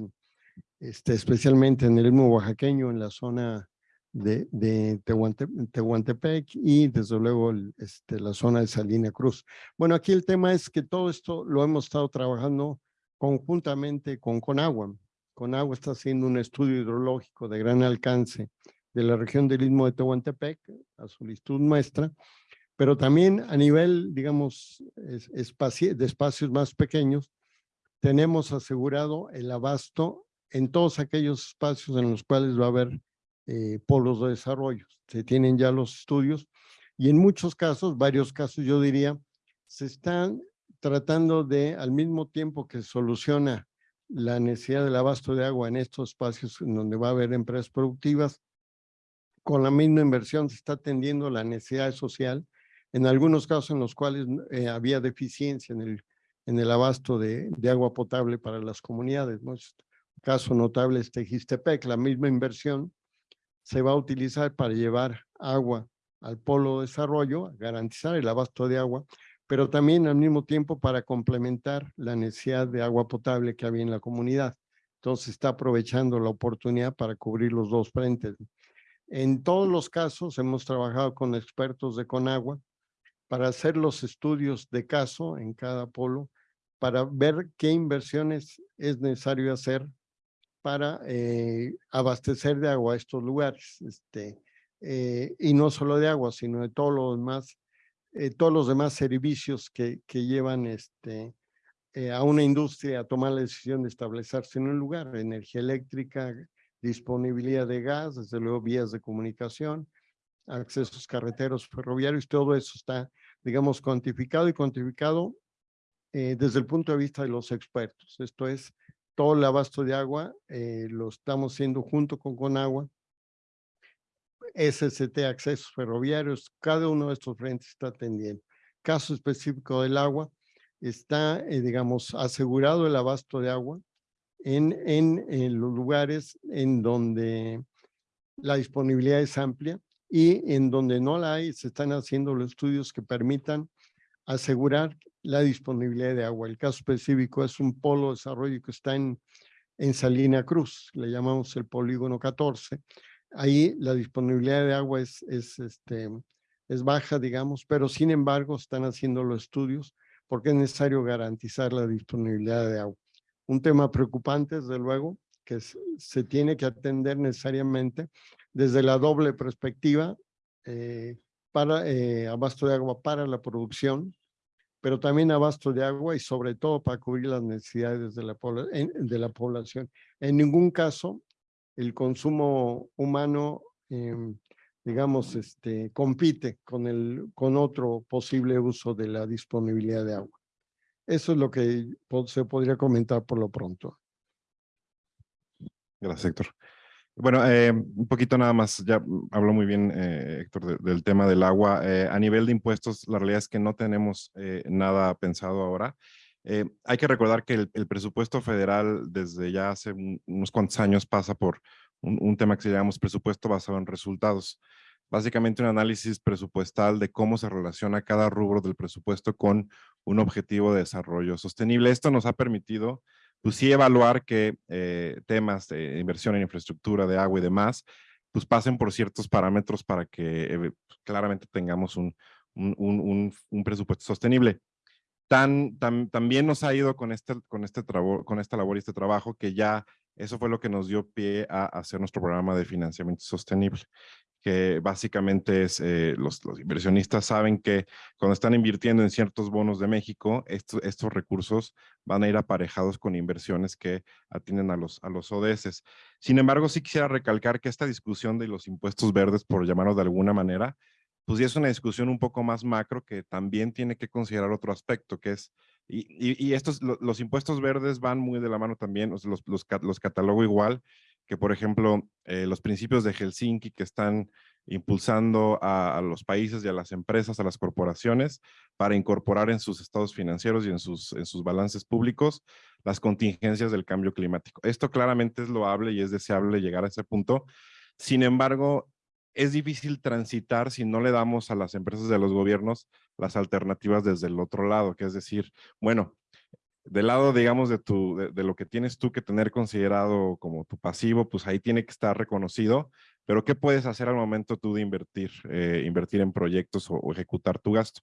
este, especialmente en el mismo oaxaqueño, en la zona de, de Tehuante, Tehuantepec y desde luego este, la zona de Salina Cruz. Bueno, aquí el tema es que todo esto lo hemos estado trabajando conjuntamente con Conagua. Conagua está haciendo un estudio hidrológico de gran alcance de la región del Istmo de Tehuantepec, a solicitud nuestra, pero también a nivel, digamos, de espacios más pequeños, tenemos asegurado el abasto en todos aquellos espacios en los cuales va a haber eh, polos de desarrollo. Se tienen ya los estudios y en muchos casos, varios casos yo diría, se están tratando de, al mismo tiempo que soluciona la necesidad del abasto de agua en estos espacios en donde va a haber empresas productivas, con la misma inversión se está atendiendo la necesidad social, en algunos casos en los cuales eh, había deficiencia en el, en el abasto de, de agua potable para las comunidades. ¿no? caso notable es Tejistepec, la misma inversión se va a utilizar para llevar agua al polo de desarrollo, garantizar el abasto de agua, pero también al mismo tiempo para complementar la necesidad de agua potable que había en la comunidad. Entonces está aprovechando la oportunidad para cubrir los dos frentes. En todos los casos hemos trabajado con expertos de Conagua para hacer los estudios de caso en cada polo, para ver qué inversiones es necesario hacer para eh, abastecer de agua estos lugares. Este, eh, y no solo de agua, sino de todo lo demás eh, todos los demás servicios que, que llevan este, eh, a una industria a tomar la decisión de establecerse en un lugar, energía eléctrica, disponibilidad de gas, desde luego vías de comunicación, accesos carreteros, ferroviarios, todo eso está, digamos, cuantificado y cuantificado eh, desde el punto de vista de los expertos. Esto es, todo el abasto de agua lo estamos haciendo junto con Conagua, SST, accesos ferroviarios, cada uno de estos frentes está atendiendo. Caso específico del agua, está, eh, digamos, asegurado el abasto de agua en, en, en, los lugares en donde la disponibilidad es amplia y en donde no la hay, se están haciendo los estudios que permitan asegurar la disponibilidad de agua. El caso específico es un polo de desarrollo que está en, en Salina Cruz, le llamamos el polígono 14, ahí la disponibilidad de agua es, es, este, es baja, digamos, pero sin embargo están haciendo los estudios porque es necesario garantizar la disponibilidad de agua. Un tema preocupante, desde luego, que se tiene que atender necesariamente desde la doble perspectiva eh, para eh, abasto de agua para la producción, pero también abasto de agua y sobre todo para cubrir las necesidades de la, de la población. En ningún caso el consumo humano, em, digamos, este, compite con, el, con otro posible uso de la disponibilidad de agua. Eso es lo que se podría comentar por lo pronto. Gracias, Héctor. Bueno, eh, un poquito nada más, ya habló muy bien eh, Héctor del tema del agua. Eh, a nivel de impuestos, la realidad es que no tenemos nada pensado ahora. Eh, hay que recordar que el, presupuesto federal desde ya hace unos cuantos años pasa por un, tema que se llama presupuesto basado en resultados. Básicamente un análisis presupuestal de cómo se relaciona cada rubro del presupuesto con un objetivo de desarrollo sostenible. Esto nos ha permitido pues sí evaluar que eh, temas de inversión en infraestructura, de agua y demás, pues pasen por ciertos parámetros para que eh, claramente tengamos un, un presupuesto sostenible tan, también nos ha ido con, este, con, este con esta labor y este trabajo que ya eso fue lo que nos dio pie a hacer nuestro programa de financiamiento sostenible, que básicamente es, eh, los, los, inversionistas saben que cuando están invirtiendo en ciertos bonos de México, estos, estos recursos van a ir aparejados con inversiones que atienden a los, a los ODS. Sin embargo, sí quisiera recalcar que esta discusión de los impuestos verdes, por llamarlo de alguna manera, pues ya es una discusión un poco más macro que también tiene que considerar otro aspecto, que es, y, y, estos, los impuestos verdes van muy de la mano también, los, los, los catalogo igual, que por ejemplo, eh, los principios de Helsinki que están impulsando a, a, los países y a las empresas, a las corporaciones, para incorporar en sus estados financieros y en sus, en sus balances públicos las contingencias del cambio climático. Esto claramente es loable y es deseable llegar a ese punto. Sin embargo, es difícil transitar si no le damos a las empresas de los gobiernos las alternativas desde el otro lado, que es decir, bueno, del lado, digamos, de, tu, de, lo que tienes tú que tener considerado como tu pasivo, pues ahí tiene que estar reconocido, pero ¿qué puedes hacer al momento tú de invertir, eh, invertir en proyectos o, ejecutar tu gasto?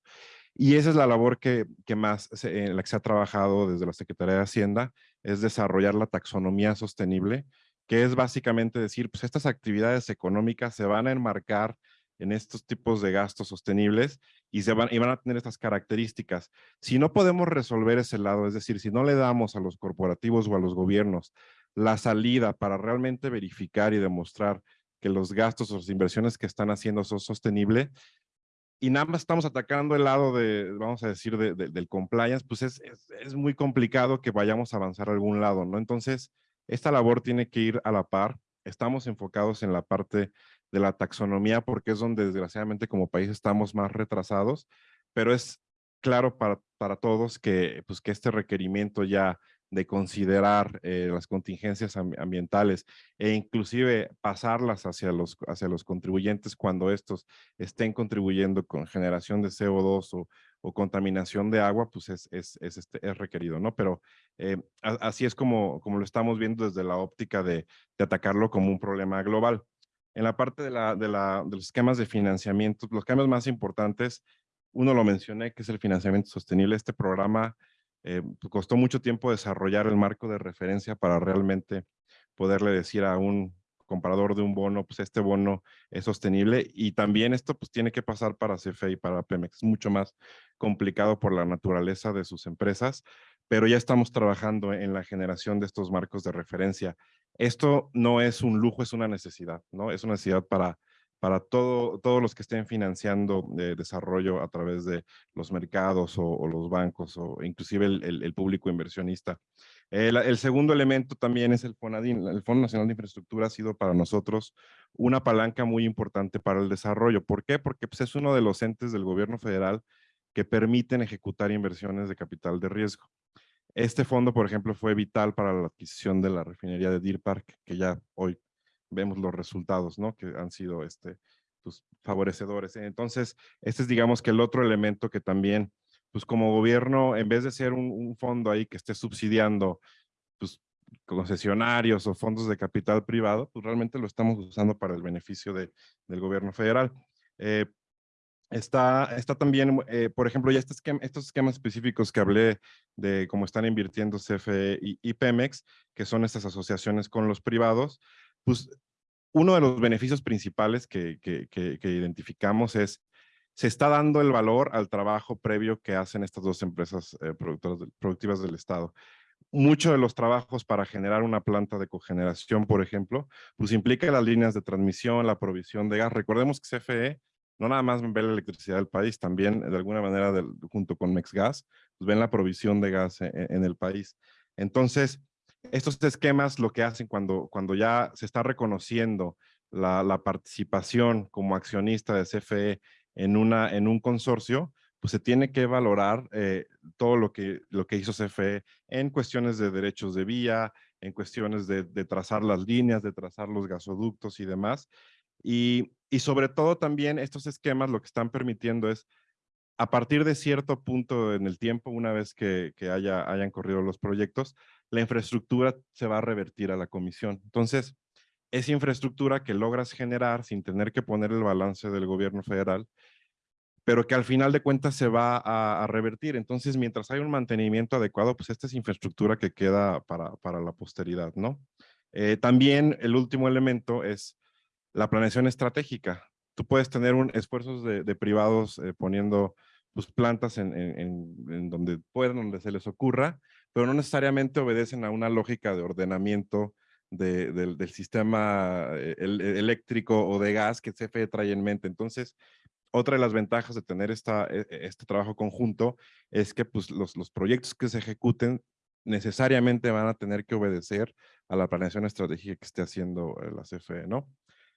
Y esa es la labor que, más, en la que se ha trabajado desde la Secretaría de Hacienda, es desarrollar la taxonomía sostenible, que es básicamente decir, pues estas actividades económicas se van a enmarcar en estos tipos de gastos sostenibles y, se van, y van a tener estas características. Si no podemos resolver ese lado, es decir, si no le damos a los corporativos o a los gobiernos la salida para realmente verificar y demostrar que los gastos o las inversiones que están haciendo son sostenibles, y nada más estamos atacando el lado de, vamos a decir, del compliance, pues es, es, es muy complicado que vayamos a avanzar a algún lado, ¿no? Entonces, esta labor tiene que ir a la par. Estamos enfocados en la parte de la taxonomía porque es donde desgraciadamente como país estamos más retrasados, pero es claro para, para todos que, pues, que este requerimiento ya de considerar eh, las contingencias ambientales e inclusive pasarlas hacia los, hacia los contribuyentes cuando estos estén contribuyendo con generación de CO2 o, o contaminación de agua, pues es, es, es, este, es requerido, ¿no? Pero eh, así es como, como lo estamos viendo desde la óptica de, atacarlo como un problema global. En la parte de, la, de, la, de los esquemas de financiamiento, los cambios más importantes, uno lo mencioné, que es el financiamiento sostenible. Este programa eh, costó mucho tiempo desarrollar el marco de referencia para realmente poderle decir a un comprador de un bono, pues este bono es sostenible y también esto pues tiene que pasar para CFE y para Pemex. Es mucho más complicado por la naturaleza de sus empresas, pero ya estamos trabajando en la generación de estos marcos de referencia. Esto no es un lujo, es una necesidad, ¿no? Es una necesidad para, para todo, todos los que estén financiando eh, desarrollo a través de los mercados o, los bancos o inclusive el, el, público inversionista. el segundo elemento también es el FONADIN. El Fondo Nacional de Infraestructura ha sido para nosotros una palanca muy importante para el desarrollo. ¿Por qué? Porque pues, es uno de los entes del gobierno federal que permiten ejecutar inversiones de capital de riesgo. Este fondo, por ejemplo, fue vital para la adquisición de la refinería de Deer Park, que ya hoy vemos los resultados, ¿no? Que han sido este, pues, favorecedores. Entonces, este es, digamos, que el otro elemento que también, pues como gobierno, en vez de ser un, fondo ahí que esté subsidiando, pues, concesionarios o fondos de capital privado, pues realmente lo estamos usando para el beneficio de, del gobierno federal. Eh, Está, está también, eh, por ejemplo, ya este estos esquemas específicos que hablé de cómo están invirtiendo CFE y, Pemex, que son estas asociaciones con los privados, pues uno de los beneficios principales que, que, que, identificamos es, se está dando el valor al trabajo previo que hacen estas dos empresas eh, productivas del Estado. Muchos de los trabajos para generar una planta de cogeneración, por ejemplo, pues implica las líneas de transmisión, la provisión de gas. Recordemos que CFE no nada más ven la electricidad del país, también de alguna manera junto con MexGas, pues ven la provisión de gas e, e, en, el país. Entonces, estos esquemas lo que hacen cuando, cuando ya se está reconociendo la, participación como accionista de CFE en, una, en un consorcio, pues se tiene que valorar eh, todo lo que, lo que hizo CFE en cuestiones de derechos de vía, en cuestiones de, de trazar las líneas, de trazar los gasoductos y demás. Y, y sobre todo también estos esquemas lo que están permitiendo es, a partir de cierto punto en el tiempo, una vez que, que haya, hayan corrido los proyectos, la infraestructura se va a revertir a la comisión. Entonces, esa infraestructura que logras generar sin tener que poner el balance del gobierno federal, pero que al final de cuentas se va a, revertir. Entonces, mientras hay un mantenimiento adecuado, pues esta es infraestructura que queda para, para la posteridad, ¿no? Eh, también el último elemento es la planeación estratégica. Tú puedes tener un, esfuerzos de, privados eh, poniendo pues, plantas en, donde puedan, donde se les ocurra, pero no necesariamente obedecen a una lógica de ordenamiento del, sistema eh, eléctrico o de gas que CFE trae en mente. Entonces, otra de las ventajas de tener e, e, este trabajo conjunto es que pues, los, los proyectos que se ejecuten necesariamente van a tener que obedecer a la planeación estratégica que esté haciendo eh, la CFE, ¿no?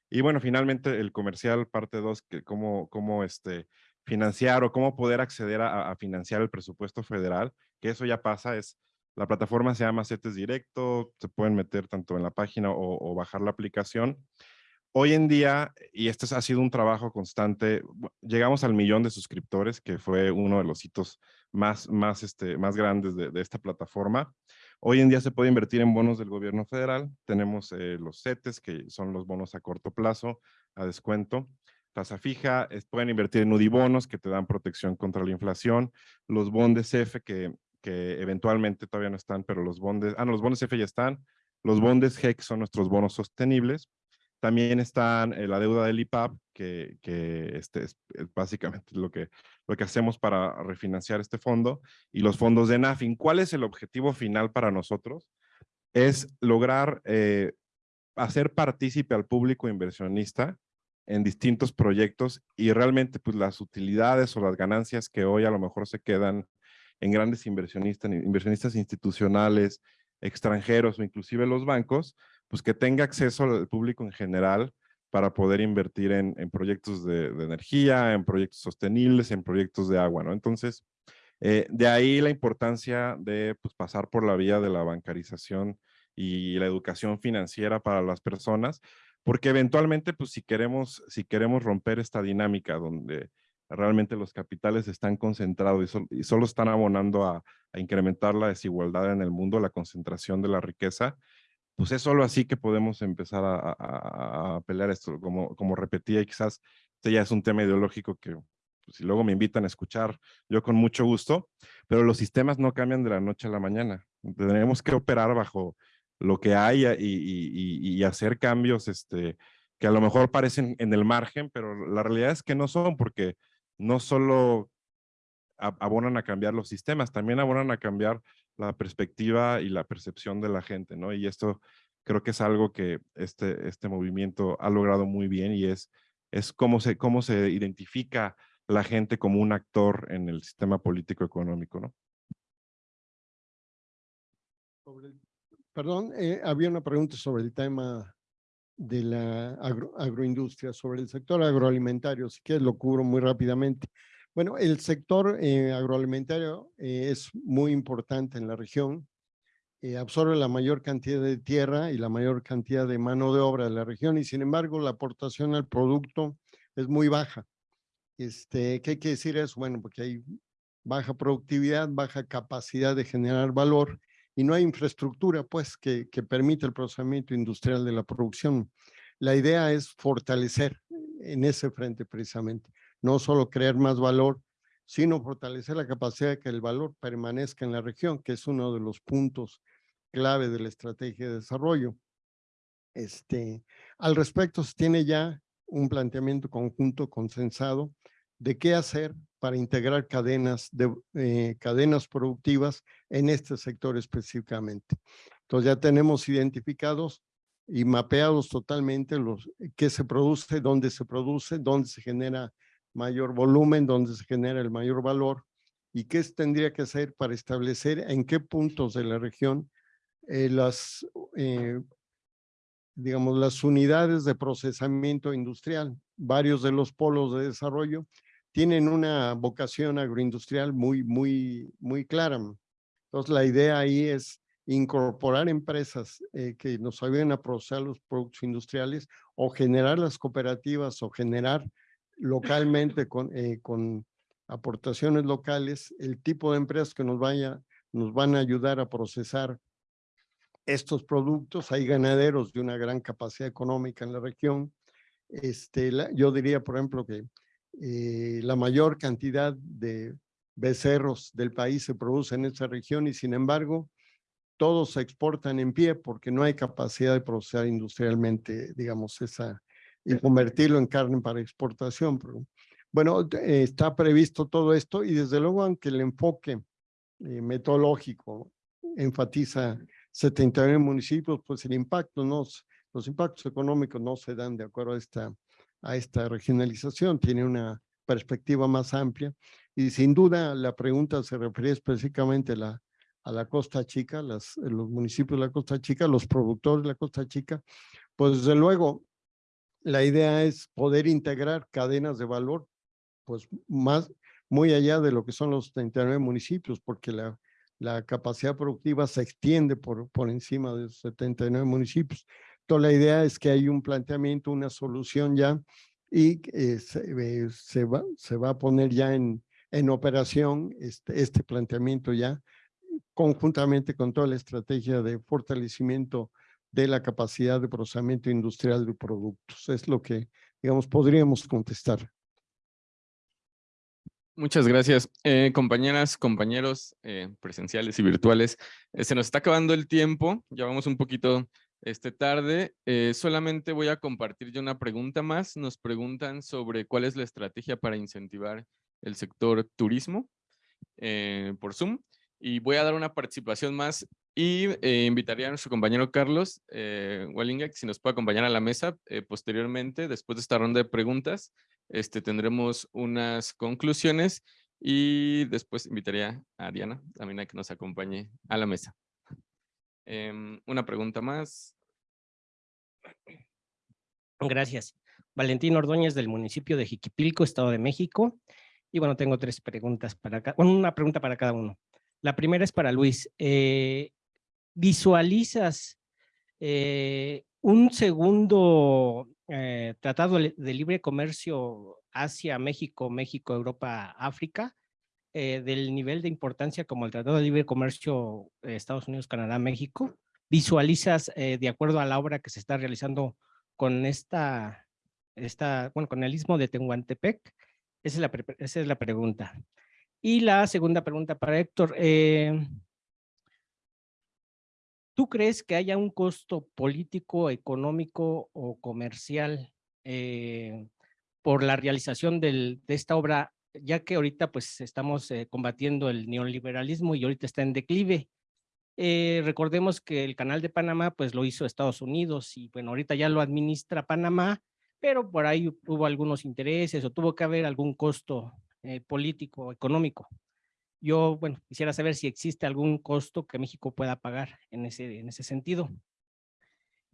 Y bueno, finalmente el comercial parte 2, que cómo, cómo este, financiar o cómo poder acceder a, financiar el presupuesto federal, que eso ya pasa, es la plataforma se llama CETES Directo, se pueden meter tanto en la página o, bajar la aplicación. Hoy en día, y este ha sido un trabajo constante, llegamos al millón de suscriptores, que fue uno de los hitos más, más, este, más grandes de, de esta plataforma. Hoy en día se puede invertir en bonos del gobierno federal. Tenemos eh, los CETES, que son los bonos a corto plazo, a descuento. Tasa fija, pueden invertir en UDIBonos, que te dan protección contra la inflación. Los bondes F, que, que eventualmente todavía no están, pero los bondes, ah, no, los bondes F ya están. Los bondes G, que son nuestros bonos sostenibles. También están eh, la deuda del IPAP, que, que este es, básicamente lo que, lo que hacemos para refinanciar este fondo, y los fondos de NAFIN. ¿Cuál es el objetivo final para nosotros? Es lograr eh, hacer partícipe al público inversionista en distintos proyectos y realmente pues las utilidades o las ganancias que hoy a lo mejor se quedan en grandes inversionistas, inversionistas institucionales, extranjeros o inclusive los bancos, pues que tenga acceso al público en general para poder invertir en, proyectos de, energía, en proyectos sostenibles, en proyectos de agua, ¿no? Entonces, eh, de ahí la importancia de pues, pasar por la vía de la bancarización y la educación financiera para las personas, porque eventualmente, pues si queremos, si queremos romper esta dinámica donde realmente los capitales están concentrados y, solo están abonando a, a, incrementar la desigualdad en el mundo, la concentración de la riqueza, pues es solo así que podemos empezar a, pelear esto, como, como repetía, quizás este ya es un tema ideológico que pues, si luego me invitan a escuchar, yo con mucho gusto, pero los sistemas no cambian de la noche a la mañana. Tenemos que operar bajo lo que hay y, y, y, hacer cambios este, que a lo mejor parecen en el margen, pero la realidad es que no son porque no solo abonan a cambiar los sistemas, también abonan a cambiar la perspectiva y la percepción de la gente, ¿no? Y esto creo que es algo que este, este movimiento ha logrado muy bien y es, es cómo, se, cómo se identifica la gente como un actor en el sistema político económico, ¿no? perdón, eh, había una pregunta sobre el tema de la agroindustria, sobre el sector agroalimentario, si quieres lo cubro muy rápidamente. Bueno, el sector eh, agroalimentario eh, es muy importante en la región, absorbe la mayor cantidad de tierra y la mayor cantidad de mano de obra de la región y sin embargo la aportación al producto es muy baja. Este, ¿Qué quiere decir eso? Bueno, porque hay baja productividad, baja capacidad de generar valor y no hay infraestructura pues que, que permita el procesamiento industrial de la producción. La idea es fortalecer en ese frente precisamente, no solo crear más valor, sino fortalecer la capacidad de que el valor permanezca en la región, que es uno de los puntos clave de la estrategia de desarrollo. Este, al respecto, se tiene ya un planteamiento conjunto consensado de qué hacer para integrar cadenas, de, eh, cadenas productivas en este sector específicamente. Entonces ya tenemos identificados y mapeados totalmente los qué se produce, dónde se produce, dónde se genera mayor volumen, dónde se genera el mayor valor y qué tendría que hacer para establecer en qué puntos de la región eh, las eh, digamos, las unidades de procesamiento industrial. Varios de los polos de desarrollo tienen una vocación agroindustrial muy, muy, muy clara. Entonces, la idea ahí es incorporar empresas eh, que nos ayuden a procesar los productos industriales o generar las cooperativas o generar localmente con, eh, con aportaciones locales el tipo de empresas que nos, vaya, nos van a ayudar a procesar estos productos. Hay ganaderos de una gran capacidad económica en la región. Este, yo diría, por ejemplo, que eh, la mayor cantidad de becerros del país se produce en esta región y sin embargo todos se exportan en pie porque no hay capacidad de procesar industrialmente, digamos, esa y convertirlo en carne para exportación. bueno, está previsto todo esto y desde luego aunque el enfoque eh, metodológico enfatiza 79 municipios, pues el impacto no, los impactos económicos no se dan de acuerdo a esta, a esta regionalización, tiene una perspectiva más amplia y sin duda la pregunta se refiere específicamente a la, a la Costa Chica, las, los municipios de la Costa Chica, los productores de la Costa Chica, pues desde luego la idea es poder integrar cadenas de valor, pues más, muy allá de lo que son los 39 municipios, porque la, capacidad productiva se extiende por, por encima de 79 municipios. Entonces la idea es que hay un planteamiento, una solución ya y eh, se, se, va, se va a poner ya en, en operación este, este planteamiento ya conjuntamente con toda la estrategia de fortalecimiento de la capacidad de procesamiento industrial de productos. Es lo que, digamos, podríamos contestar. Muchas gracias. Eh, compañeras, compañeros eh, presenciales y virtuales, eh, se nos está acabando el tiempo, ya vamos un poquito este, tarde. solamente voy a compartir una pregunta más. Nos preguntan sobre cuál es la estrategia para incentivar el sector turismo por Zoom. Y voy a dar una participación más y invitaría a nuestro compañero Carlos eh, Wellinger, si nos puede acompañar a la mesa posteriormente, después de esta ronda de preguntas este, tendremos unas conclusiones y después invitaría a Diana también a que nos acompañe a la mesa. Em, una pregunta más. Gracias. Valentín Ordóñez del municipio de Jiquipilco, Estado de México. Y bueno, tengo tres preguntas para cada, una pregunta para cada uno. La primera es para Luis. Eh, ¿Visualizas eh, un segundo eh, tratado de libre comercio Asia, México, México, Europa, África, eh, del nivel de importancia como el Tratado de Libre Comercio Estados Unidos, Canadá, México, visualizas de acuerdo a la obra que se está realizando con esta, esta bueno, con el istmo de Tehuantepec? Esa es la, esa es la pregunta. Y la segunda pregunta para Héctor. ¿Tú crees que haya un costo político, económico o comercial eh, por la realización de esta obra, ya que ahorita pues estamos eh, combatiendo el neoliberalismo y ahorita está en declive? Eh, recordemos que el canal de Panamá pues lo hizo Estados Unidos y bueno, ahorita ya lo administra Panamá, pero por ahí hubo algunos intereses o tuvo que haber algún costo político, económico. Yo, bueno, quisiera saber si existe algún costo que México pueda pagar en ese, en ese sentido.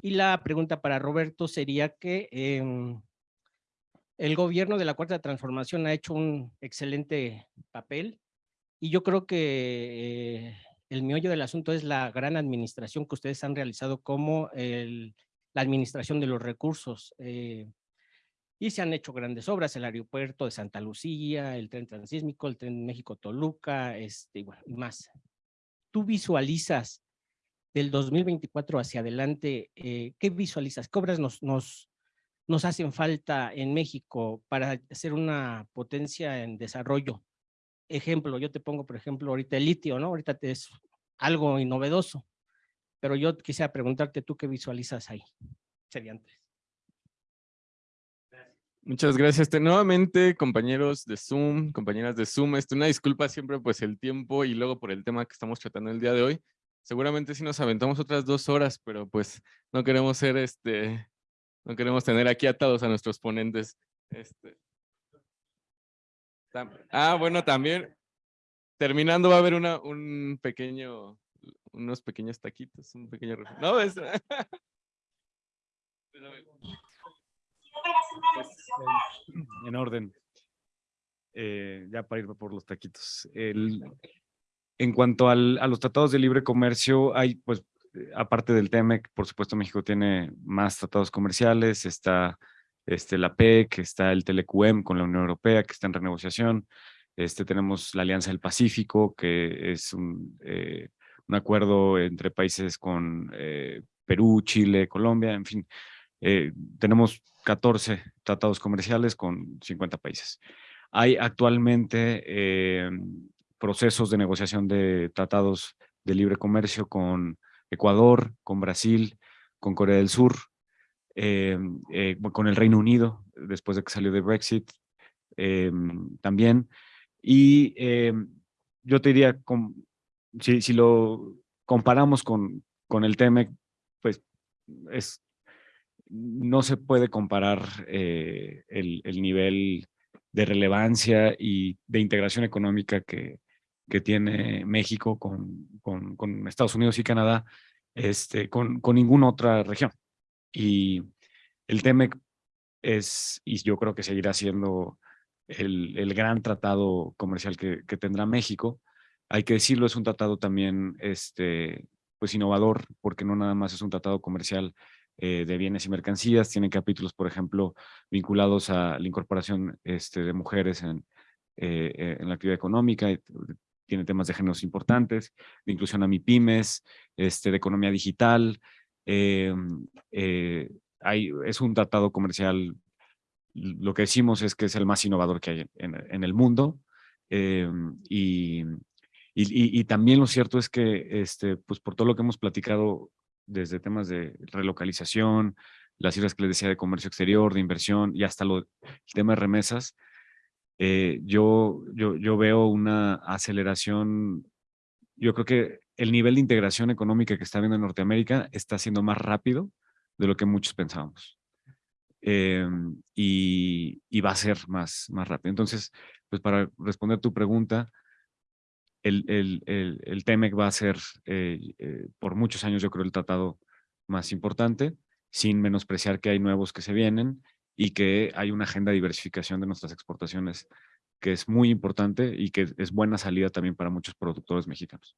Y la pregunta para Roberto sería que em, el gobierno de la Cuarta Transformación ha hecho un excelente papel y yo creo que eh, el meollo del asunto es la gran administración que ustedes han realizado como la administración de los recursos. Eh, y se han hecho grandes obras, el aeropuerto de Santa Lucía, el tren transísmico, el tren México-Toluca, este, y bueno, más. ¿Tú visualizas del 2024 hacia adelante, eh, qué visualizas? ¿Qué obras nos, nos, nos hacen falta en México para ser una potencia en desarrollo? Ejemplo, yo te pongo, por ejemplo, ahorita el litio, ¿no? Ahorita es algo novedoso, pero yo quisiera preguntarte tú qué visualizas ahí. Serían tres. Muchas gracias. Este, nuevamente, compañeros de Zoom, compañeras de Zoom, este, una disculpa siempre pues el tiempo y luego por el tema que estamos tratando el día de hoy. Seguramente sí nos aventamos otras dos horas, pero pues no queremos ser, este, no queremos tener aquí atados a nuestros ponentes. Este. Ah, bueno, también terminando va a haber una, un pequeño, unos pequeños taquitos, un pequeño... No, es... <laughs> Pues, en orden. Eh, ya para ir por los taquitos. El, en cuanto al, a los tratados de libre comercio, hay, pues, eh, aparte del TEMEC, por supuesto México tiene más tratados comerciales, está este, la PEC, está el TELECUEM con la Unión Europea, que está en renegociación, este, tenemos la Alianza del Pacífico, que es un, eh, un acuerdo entre países con Perú, Chile, Colombia, en fin, tenemos 14 tratados comerciales con 50 países. Hay actualmente eh, procesos de negociación de tratados de libre comercio con Ecuador, con Brasil, con Corea del Sur, eh, eh, con el Reino Unido, después de que salió de Brexit también. Y yo te diría, si, si, lo comparamos con, con el TEMEC, pues es no se puede comparar eh, el, nivel de relevancia y de integración económica que, que tiene México con, con, Estados Unidos y Canadá este, con, con ninguna otra región. Y el TEMEC es, y yo creo que seguirá siendo el, el gran tratado comercial que, que, tendrá México. Hay que decirlo, es un tratado también este, pues innovador, porque no nada más es un tratado comercial eh, de bienes y mercancías, tiene capítulos, por ejemplo, vinculados a la incorporación este, de mujeres en, eh, eh, en la actividad económica, tiene temas de géneros importantes, de inclusión a MIPIMES, este, de economía digital, hay, es un tratado comercial, lo que decimos es que es el más innovador que hay en, el mundo, y, y, también lo cierto es que, este, pues por todo lo que hemos platicado desde temas de relocalización, las cifras que les decía de comercio exterior, de inversión y hasta lo, el tema de remesas, eh, yo, yo, yo veo una aceleración, yo creo que el nivel de integración económica que está viendo en Norteamérica está siendo más rápido de lo que muchos pensábamos. Em, y, y, va a ser más, más rápido. Entonces, pues para responder tu pregunta, el, el, el, TEMEC va a ser eh, eh, por muchos años yo creo el tratado más importante, sin menospreciar que hay nuevos que se vienen y que hay una agenda de diversificación de nuestras exportaciones que es muy importante y que es buena salida también para muchos productores mexicanos.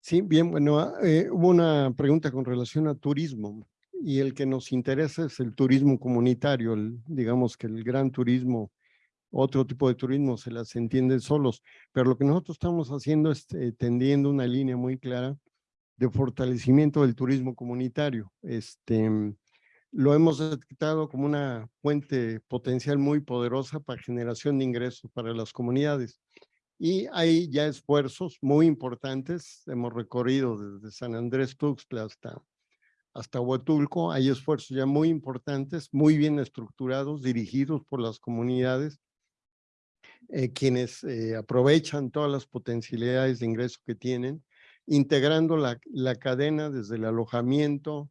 Sí, bien, bueno, ah, eh, hubo una pregunta con relación a turismo y el que nos interesa es el turismo comunitario, digamos que el gran turismo otro tipo de turismo se las entienden solos, pero lo que nosotros estamos haciendo es eh, tendiendo una línea muy clara de fortalecimiento del turismo comunitario. Este, lo hemos detectado como una fuente potencial muy poderosa para generación de ingresos para las comunidades. Y hay ya esfuerzos muy importantes. Hemos recorrido desde San Andrés Tuxtla hasta, hasta Huatulco. Hay esfuerzos ya muy importantes, muy bien estructurados, dirigidos por las comunidades, eh, quienes eh, aprovechan todas las potencialidades de ingreso que tienen, integrando la, la cadena desde el alojamiento,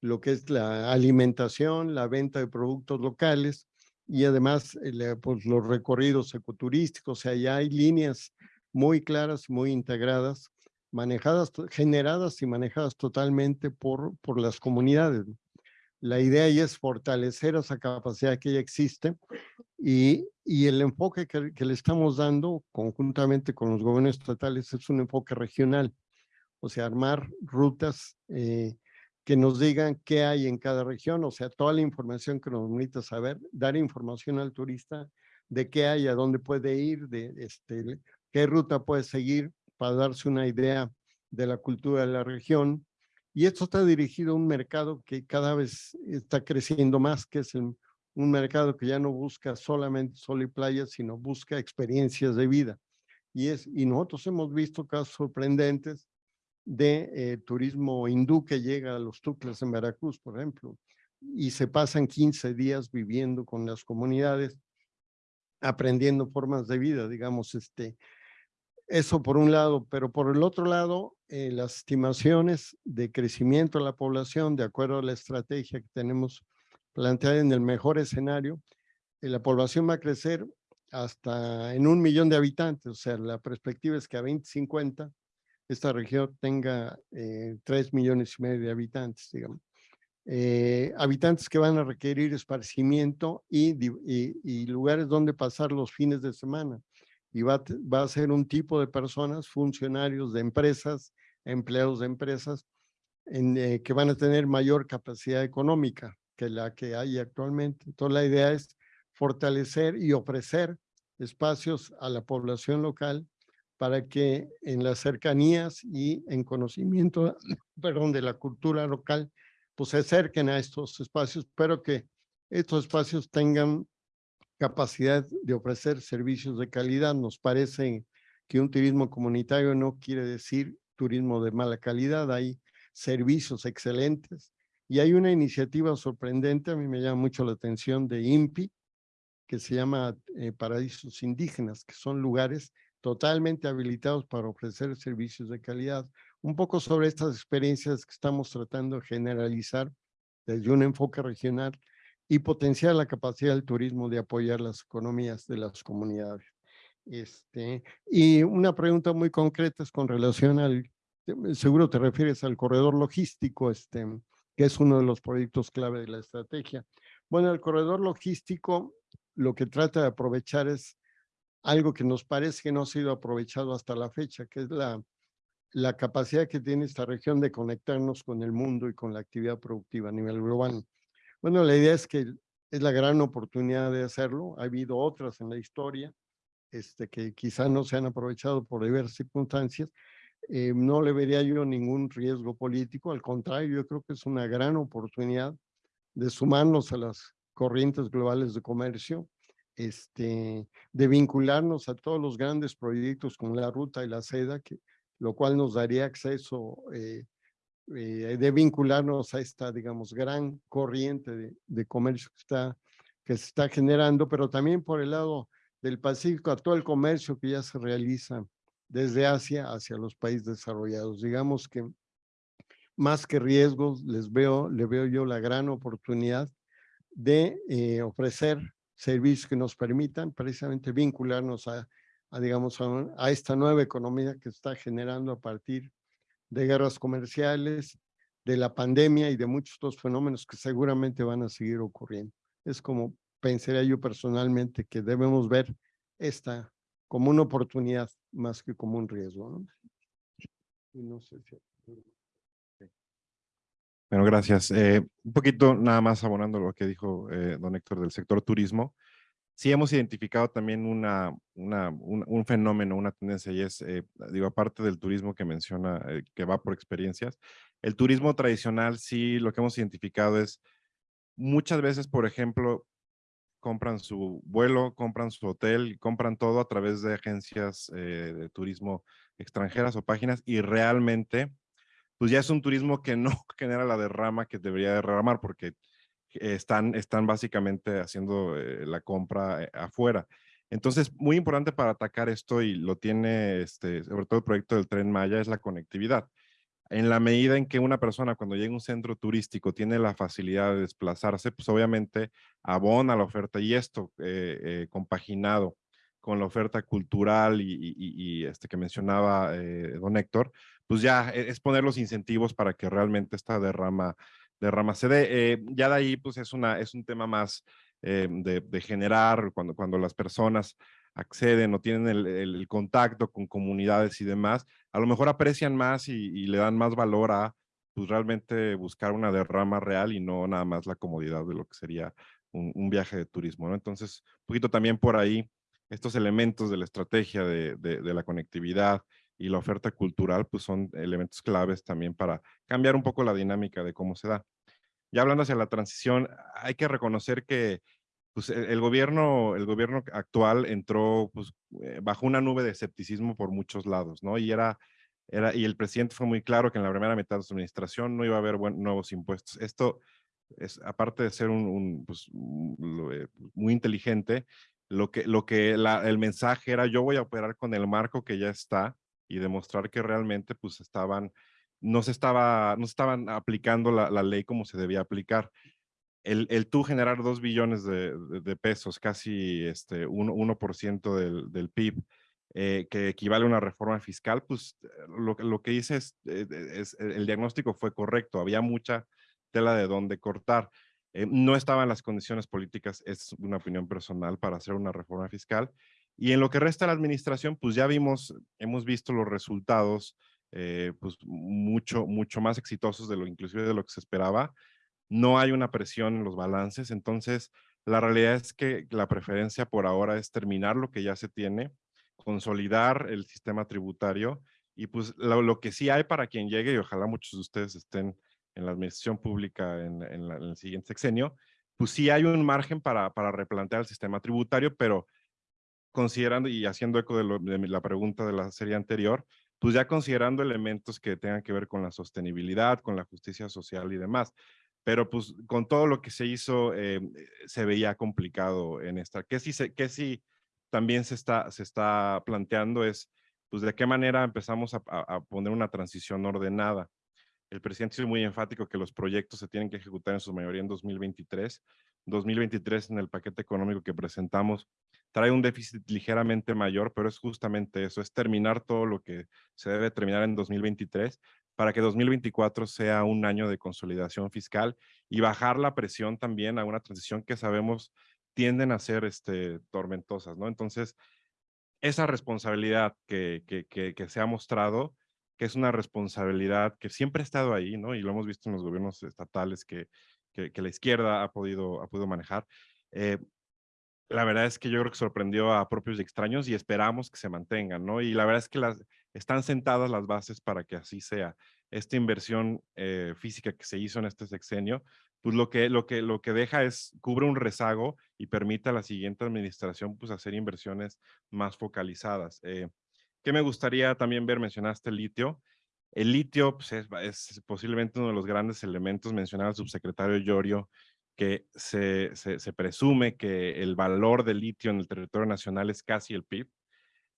lo que es la alimentación, la venta de productos locales y además eh, pues, los recorridos ecoturísticos. O sea, ya hay líneas muy claras, muy integradas, manejadas, generadas y manejadas totalmente por, por las comunidades. La idea ahí es fortalecer esa capacidad que ya existe y, el enfoque que, que, le estamos dando conjuntamente con los gobiernos estatales es un enfoque regional, o sea, armar rutas eh, que nos digan qué hay en cada región, o sea, toda la información que nos necesita saber, dar información al turista de qué hay, a dónde puede ir, de este, qué ruta puede seguir para darse una idea de la cultura de la región. Y esto está dirigido a un mercado que cada vez está creciendo más, que es un mercado que ya no busca solamente sol y playa, sino busca experiencias de vida. Y, es, y nosotros hemos visto casos sorprendentes de eh, turismo hindú que llega a los tucles en Veracruz, por ejemplo, y se pasan 15 días viviendo con las comunidades, aprendiendo formas de vida, digamos, este, eso por un lado, pero por el otro lado, eh, las estimaciones de crecimiento de la población, de acuerdo a la estrategia que tenemos planteada en el mejor escenario, eh, la población va a crecer hasta en un millón de habitantes, o sea, la perspectiva es que a 2050 esta región tenga eh, tres millones y medio de habitantes, digamos. Habitantes que van a requerir esparcimiento y, lugares donde pasar los fines de semana. Y va, a ser un tipo de personas, funcionarios de empresas, empleados de empresas, eh, que van a tener mayor capacidad económica que la que hay actualmente. Entonces la idea es fortalecer y ofrecer espacios a la población local para que en las cercanías y en conocimiento, <clears throat> perdón, de la cultura local, pues se acerquen a estos espacios, pero que estos espacios tengan capacidad de ofrecer servicios de calidad. Nos parece que un turismo comunitario no quiere decir turismo de mala calidad, hay servicios excelentes y hay una iniciativa sorprendente, a mí me llama mucho la atención de INPI, que se llama eh, Paraísos Indígenas, que son lugares totalmente habilitados para ofrecer servicios de calidad. Un poco sobre estas experiencias que estamos tratando de generalizar desde un enfoque regional y potenciar la capacidad del turismo de apoyar las economías de las comunidades. Este, y una pregunta muy concreta es con relación al, seguro te refieres al corredor logístico, este, que es uno de los proyectos clave de la estrategia. Bueno, el corredor logístico lo que trata de aprovechar es algo que nos parece que no ha sido aprovechado hasta la fecha, que es la, la capacidad que tiene esta región de conectarnos con el mundo y con la actividad productiva a nivel global. Bueno, la idea es que es la gran oportunidad de hacerlo. Ha habido otras en la historia este, que quizá no se han aprovechado por diversas circunstancias. Eh, no le vería yo ningún riesgo político, al contrario, yo creo que es una gran oportunidad de sumarnos a las corrientes globales de comercio este, de vincularnos a todos los grandes proyectos con la ruta y la seda, que, lo cual nos daría acceso eh, eh, de vincularnos a esta, digamos, gran corriente de, de, comercio que, está, que se está generando, pero también por el lado del Pacífico, a todo el comercio que ya se realiza desde Asia hacia los países desarrollados. Digamos que más que riesgos, les veo, le veo yo la gran oportunidad de eh, ofrecer servicios que nos permitan precisamente vincularnos a, digamos, a, esta nueva economía que está generando a partir de guerras comerciales, de la pandemia y de muchos otros fenómenos que seguramente van a seguir ocurriendo. Es como pensaría yo personalmente que debemos ver esta como una oportunidad más que como un riesgo. Bueno, gracias. Eh, un poquito nada más abonando lo que dijo eh, don Héctor del sector turismo. Sí hemos identificado también una, un, fenómeno, una tendencia, y es, eh, digo, aparte del turismo que menciona, que va por experiencias, el turismo tradicional sí lo que hemos identificado es muchas veces, por ejemplo, compran su vuelo, compran su hotel, compran todo a través de agencias eh, de turismo extranjeras o páginas y realmente pues ya es un turismo que no <laughs> genera la derrama que debería derramar porque están, están básicamente haciendo eh, la compra eh, afuera. Entonces, muy importante para atacar esto y lo tiene, este, sobre todo el proyecto del Tren Maya, es la conectividad. En la medida en que una persona cuando llega a un centro turístico tiene la facilidad de desplazarse, pues obviamente abona la oferta y esto eh, compaginado con la oferta cultural y, este que mencionaba don Héctor, pues ya e, es poner los incentivos para que realmente esta derrama de rama CD. Eh, ya de ahí, pues es, una, es un tema más eh, de, generar, cuando, cuando las personas acceden o tienen el, contacto con comunidades y demás, a lo mejor aprecian más y, le dan más valor a pues realmente buscar una derrama real y no nada más la comodidad de lo que sería un, viaje de turismo, ¿no? Entonces, un poquito también por ahí, estos elementos de la estrategia de, de la conectividad, y la oferta cultural, pues son elementos claves también para cambiar un poco la dinámica de cómo se da. Ya hablando hacia la transición, hay que reconocer que pues, e, el, gobierno, el gobierno actual entró pues, eh, bajo una nube de escepticismo por muchos lados, ¿no? Y era, era, y el presidente fue muy claro que en la primera mitad de su administración no iba a haber nuevos impuestos. Esto es, aparte de ser un, pues, eh, muy inteligente, lo que, lo que el mensaje era yo voy a operar con el marco que ya está y demostrar que realmente pues estaban, no se estaba, no estaban aplicando la, la ley como se debía aplicar. El, el tú generar dos billones de, de, pesos, casi este 1%, del, del PIB, eh, que equivale a una reforma fiscal, pues lo, lo que hice es, eh, es, el diagnóstico fue correcto, había mucha tela de dónde cortar. Eh, no estaban las condiciones políticas, es una opinión personal, para hacer una reforma fiscal y en lo que resta la administración, pues ya vimos, hemos visto los resultados, eh, pues mucho, mucho más exitosos de lo inclusive de lo que se esperaba. No hay una presión en los balances, entonces la realidad es que la preferencia por ahora es terminar lo que ya se tiene, consolidar el sistema tributario y pues lo, que sí hay para quien llegue, y ojalá muchos de ustedes estén en la administración pública en, el siguiente sexenio, pues sí hay un margen para, para replantear el sistema tributario, pero considerando y haciendo eco de, la pregunta de la serie anterior, pues ya considerando elementos que tengan que ver con la sostenibilidad, con la justicia social y demás. Pero pues con todo lo que se hizo, eh, se veía complicado en esta. ¿Qué sí, se, qué sí también se está, se está planteando es, pues de qué manera empezamos a poner una transición ordenada. El presidente es muy enfático que los proyectos se tienen que ejecutar en su mayoría en 2023. 2023 en el paquete económico que presentamos trae un déficit ligeramente mayor, pero es justamente eso, es terminar todo lo que se debe terminar en 2023 para que 2024 sea un año de consolidación fiscal y bajar la presión también a una transición que sabemos tienden a ser este, tormentosas, ¿no? Entonces, esa responsabilidad que, que, que, se ha mostrado, que es una responsabilidad que siempre ha estado ahí, ¿no? Y lo hemos visto en los gobiernos estatales que, que, la izquierda ha podido, ha podido manejar. Eh, la verdad es que yo creo que sorprendió a propios y extraños y esperamos que se mantengan, ¿no? Y la verdad es que las, están sentadas las bases para que así sea. Esta inversión eh, física que se hizo en este sexenio, pues lo que, lo, que, lo que deja es, cubre un rezago y permite a la siguiente administración pues hacer inversiones más focalizadas. Eh, ¿Qué me gustaría también ver? Mencionaste el litio. El litio pues, es, posiblemente uno de los grandes elementos, mencionaba el subsecretario Llorio, que se, se, presume que el valor del litio en el territorio nacional es casi el PIB.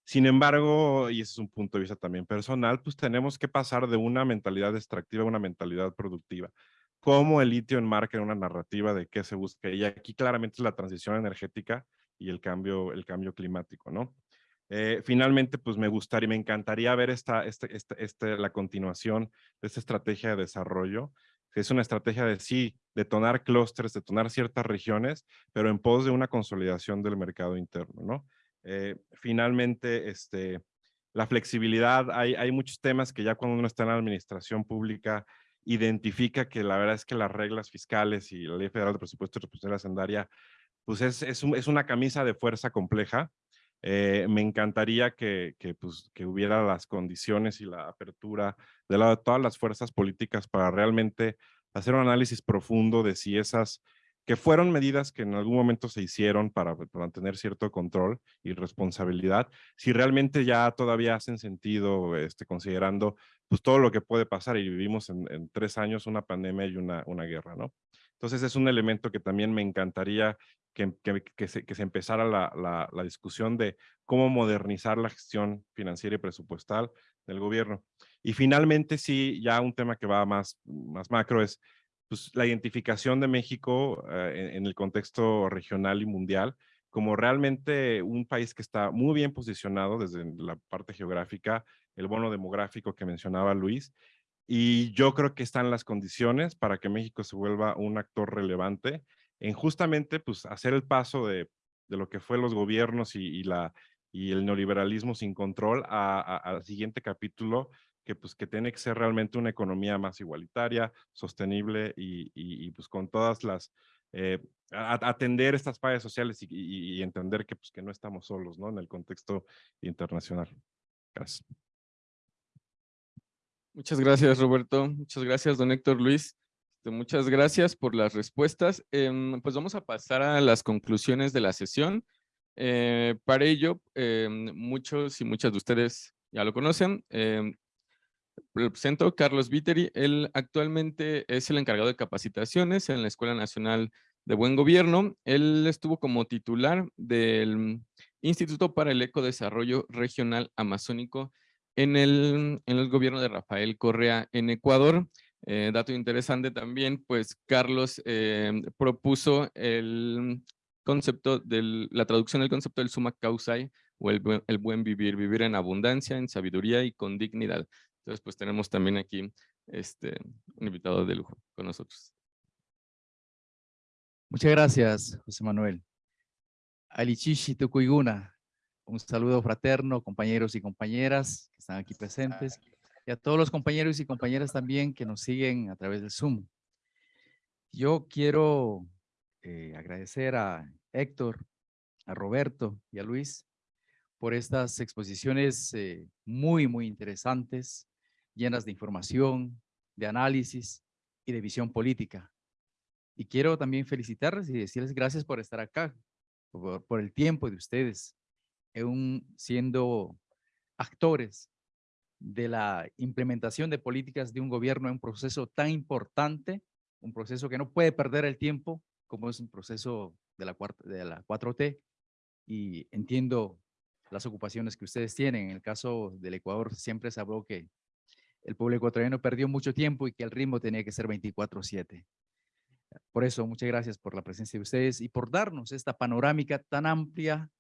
Sin embargo, y ese es un punto de vista también personal, pues tenemos que pasar de una mentalidad extractiva a una mentalidad productiva. ¿Cómo el litio enmarca una narrativa de qué se busca? Y aquí claramente es la transición energética y el cambio, el cambio climático, ¿no? Eh, finalmente, pues me gustaría, me encantaría ver esta, este, este, este, la continuación de esta estrategia de desarrollo. Es una estrategia de sí, detonar clústeres, detonar ciertas regiones, pero en pos de una consolidación del mercado interno, ¿no? Eh, finalmente, este, la flexibilidad, hay, hay muchos temas que ya cuando uno está en la administración pública identifica que la verdad es que las reglas fiscales y la ley federal de presupuesto y responsabilidad hacendaria, pues es, es, es una camisa de fuerza compleja eh, me encantaría que, que, pues, que hubiera las condiciones y la apertura de lado de todas las fuerzas políticas para realmente hacer un análisis profundo de si esas que fueron medidas que en algún momento se hicieron para, para mantener cierto control y responsabilidad, si realmente ya todavía hacen sentido este, considerando pues todo lo que puede pasar y vivimos en, tres años una pandemia y una, una guerra, ¿no? Entonces es un elemento que también me encantaría que, que, que, se, que se, empezara la, la, discusión de cómo modernizar la gestión financiera y presupuestal del gobierno. Y finalmente, sí, ya un tema que va más, más macro es pues, la identificación de México eh, en, el contexto regional y mundial como realmente un país que está muy bien posicionado desde la parte geográfica, el bono demográfico que mencionaba Luis, y yo creo que están las condiciones para que México se vuelva un actor relevante en justamente pues, hacer el paso de, de lo que fue los gobiernos y, y, la, y el neoliberalismo sin control al siguiente capítulo que, pues, que tiene que ser realmente una economía más igualitaria, sostenible y, y, y pues con todas las, eh, atender estas fallas sociales y, entender que, pues, que no estamos solos ¿no? en el contexto internacional. Gracias. Muchas gracias, Roberto. Muchas gracias, don Héctor Luis. Este, muchas gracias por las respuestas. Eh, pues vamos a pasar a las conclusiones de la sesión. Eh, para ello, eh, muchos y muchas de ustedes ya lo conocen. Eh, presento Carlos Viteri. Él actualmente es el encargado de capacitaciones en la Escuela Nacional de Buen Gobierno. Él estuvo como titular del Instituto para el Ecodesarrollo Regional Amazónico en el, en el gobierno de Rafael Correa en Ecuador. Eh, dato interesante también, pues Carlos eh, propuso el concepto de la traducción del concepto del summa causae o el, buen vivir, vivir en abundancia, en sabiduría y con dignidad. Entonces, pues tenemos también aquí este, un invitado de lujo con nosotros. Muchas gracias, José Manuel. Alichishi Tukuiguna, un saludo fraterno, compañeros y compañeras que están aquí presentes, y a todos los compañeros y compañeras también que nos siguen a través del Zoom. Yo quiero eh, agradecer a Héctor, a Roberto y a Luis por estas exposiciones eh, muy, muy interesantes, llenas de información, de análisis y de visión política. Y quiero también felicitarles y decirles gracias por estar acá, por, por el tiempo de ustedes, un, siendo actores de la implementación de políticas de un gobierno en un proceso tan importante, un proceso que no puede perder el tiempo, como es un proceso de la, cuarta, de la 4T, y entiendo las ocupaciones que ustedes tienen. En el caso del Ecuador siempre se habló que el pueblo ecuatoriano perdió mucho tiempo y que el ritmo tenía que ser 24-7. Por eso, muchas gracias por la presencia de ustedes y por darnos esta panorámica tan amplia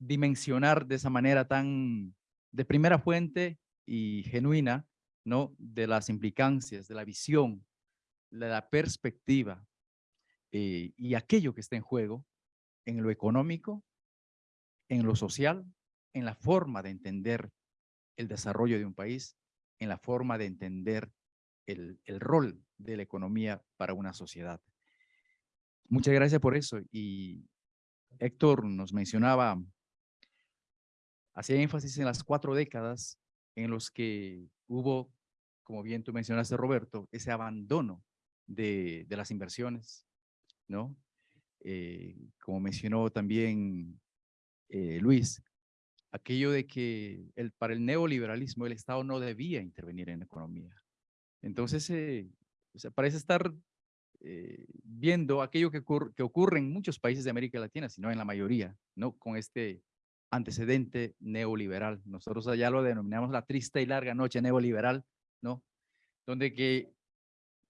dimensionar de esa manera tan de primera fuente y genuina, ¿no? De las implicancias, de la visión, de la perspectiva eh, y aquello que está en juego en lo económico, en lo social, en la forma de entender el desarrollo de un país, en la forma de entender el, el rol de la economía para una sociedad. Muchas gracias por eso. Y Héctor nos mencionaba hacía énfasis en las cuatro décadas en los que hubo, como bien tú mencionaste, Roberto, ese abandono de, las inversiones, ¿no? Eh, como mencionó también eh, Luis, aquello de que para el neoliberalismo el Estado no debía intervenir en la economía. Entonces, eh, parece estar eh, viendo aquello que, ocurre, que ocurre en muchos países de América Latina, sino en la mayoría, ¿no? Con este antecedente neoliberal. Nosotros allá lo denominamos la triste y larga noche neoliberal, ¿no? Donde que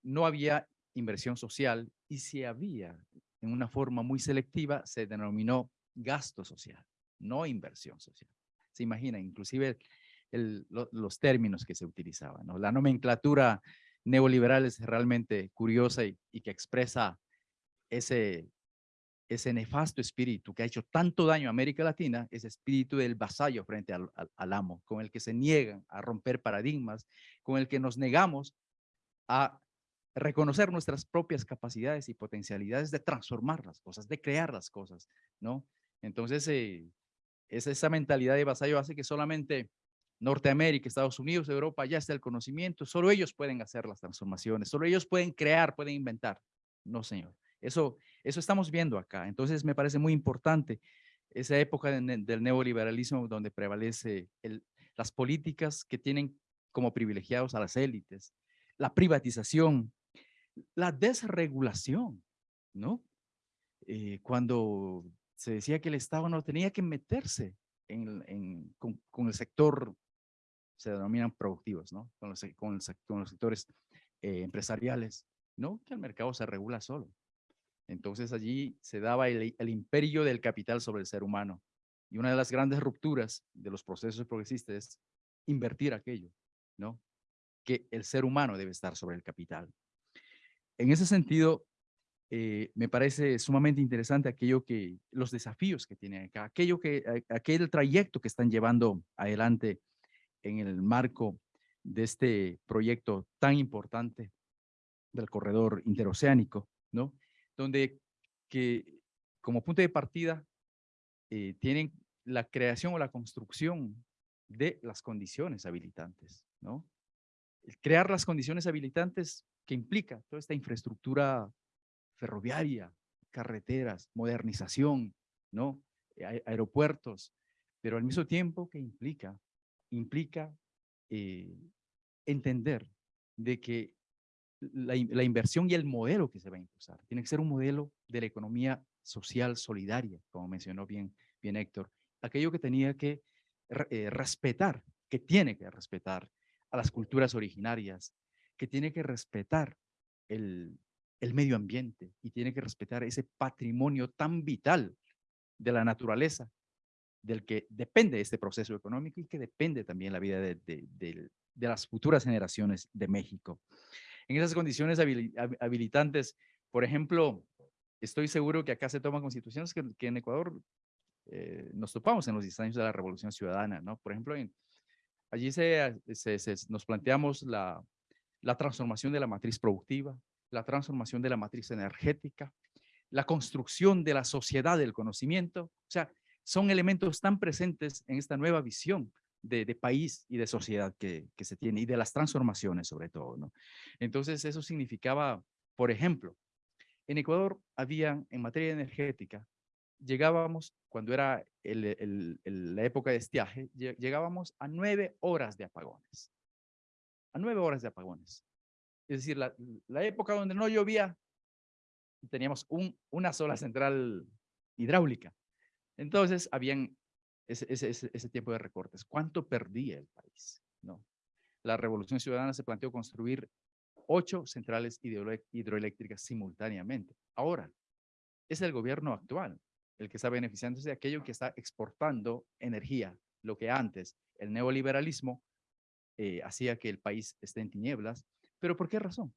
no había inversión social y si había en una forma muy selectiva se denominó gasto social, no inversión social. Se imagina, inclusive los términos que se utilizaban. La nomenclatura neoliberal es realmente curiosa y que expresa ese ese nefasto espíritu que ha hecho tanto daño a América Latina, ese espíritu del vasallo frente al, amo, con el que se niegan a romper paradigmas, con el que nos negamos a reconocer nuestras propias capacidades y potencialidades de transformar las cosas, de crear las cosas, ¿no? Entonces, eh, es esa mentalidad de vasallo hace que solamente Norteamérica, Estados Unidos, Europa, ya está el conocimiento, solo ellos pueden hacer las transformaciones, solo ellos pueden crear, pueden inventar. No, señor Eso, eso estamos viendo acá. Entonces me parece muy importante esa época de del neoliberalismo donde prevalece el, las políticas que tienen como privilegiados a las élites, la privatización, la desregulación, ¿no? Eh, cuando se decía que el Estado no tenía que meterse en, en- con, con el sector, se denominan productivos, ¿no? Con los, con el con los sectores eh, empresariales, ¿no? Que el mercado se regula solo. Entonces allí se daba el, imperio del capital sobre el ser humano. Y una de las grandes rupturas de los procesos progresistas es invertir aquello, ¿no? Que el ser humano debe estar sobre el capital. En ese sentido, eh, me parece sumamente interesante aquello que, los desafíos que tienen acá, aquello que, aquel trayecto que están llevando adelante en el marco de este proyecto tan importante del corredor interoceánico, ¿no? Donde que como punto de partida eh, tienen la creación o la construcción de las condiciones habilitantes, ¿no? Crear las condiciones habilitantes que implica toda esta infraestructura ferroviaria, carreteras, modernización, ¿no? Ae- Aeropuertos, pero al mismo tiempo que implica, implica eh, entender de que la, la inversión y el modelo que se va a impulsar tiene que ser un modelo de la economía social solidaria, como mencionó bien, bien Héctor, aquello que tenía que eh, respetar, que tiene que respetar a las culturas originarias, que tiene que respetar el, el medio ambiente y tiene que respetar ese patrimonio tan vital de la naturaleza, del que depende este proceso económico y que depende también la vida de, de las futuras generaciones de México. En esas condiciones habili- hab- habilitantes, por ejemplo, estoy seguro que acá se toman constituciones que, que en Ecuador eh, nos topamos en los 10 años de la Revolución Ciudadana, ¿no? Por ejemplo, en, allí se, se- se- nos planteamos la, la transformación de la matriz productiva, la transformación de la matriz energética, la construcción de la sociedad del conocimiento. O sea, son elementos tan presentes en esta nueva visión de, país y de sociedad que, se tiene y de las transformaciones sobre todo, ¿no? Entonces, eso significaba, por ejemplo, en Ecuador había en materia energética, llegábamos, cuando era la época de estiaje, lle- llegábamos a nueve horas de apagones. A nueve horas de apagones. Es decir, la, época donde no llovía, teníamos un, una sola central hidráulica. Entonces, habían ese, ese, tiempo de recortes. ¿Cuánto perdía el país? No. La Revolución Ciudadana se planteó construir ocho centrales hidroeléctricas simultáneamente. Ahora, es el gobierno actual el que está beneficiándose de aquello que está exportando energía, lo que antes el neoliberalismo eh, hacía que el país esté en tinieblas. ¿Pero por qué razón?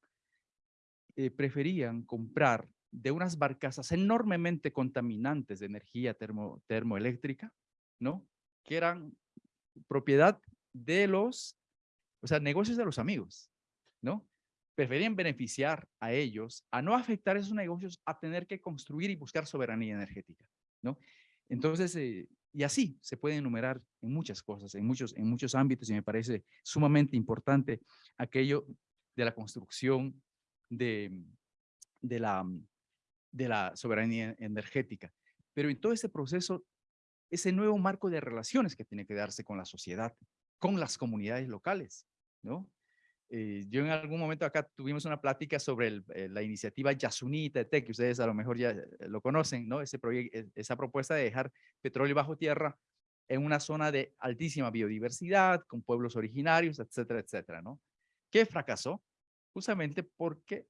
Eh, preferían comprar de unas barcazas enormemente contaminantes de energía termo, termoeléctrica, ¿no? Que eran propiedad de los, o sea, negocios de los amigos, ¿no? Preferían beneficiar a ellos, a no afectar esos negocios, a tener que construir y buscar soberanía energética, ¿no? Entonces, eh, y así se puede enumerar en muchas cosas, en muchos, en muchos ámbitos, y me parece sumamente importante aquello de la construcción de, de, la, de la soberanía energética. Pero en todo ese proceso, ese nuevo marco de relaciones que tiene que darse con la sociedad, con las comunidades locales, ¿no? Eh, yo en algún momento acá tuvimos una plática sobre eh, la iniciativa Yasuní Tete, que ustedes a lo mejor ya eh, lo conocen, ¿no? Proyecto, esa propuesta de dejar petróleo bajo tierra en una zona de altísima biodiversidad, con pueblos originarios, etcétera, etcétera, ¿no? Que fracasó justamente porque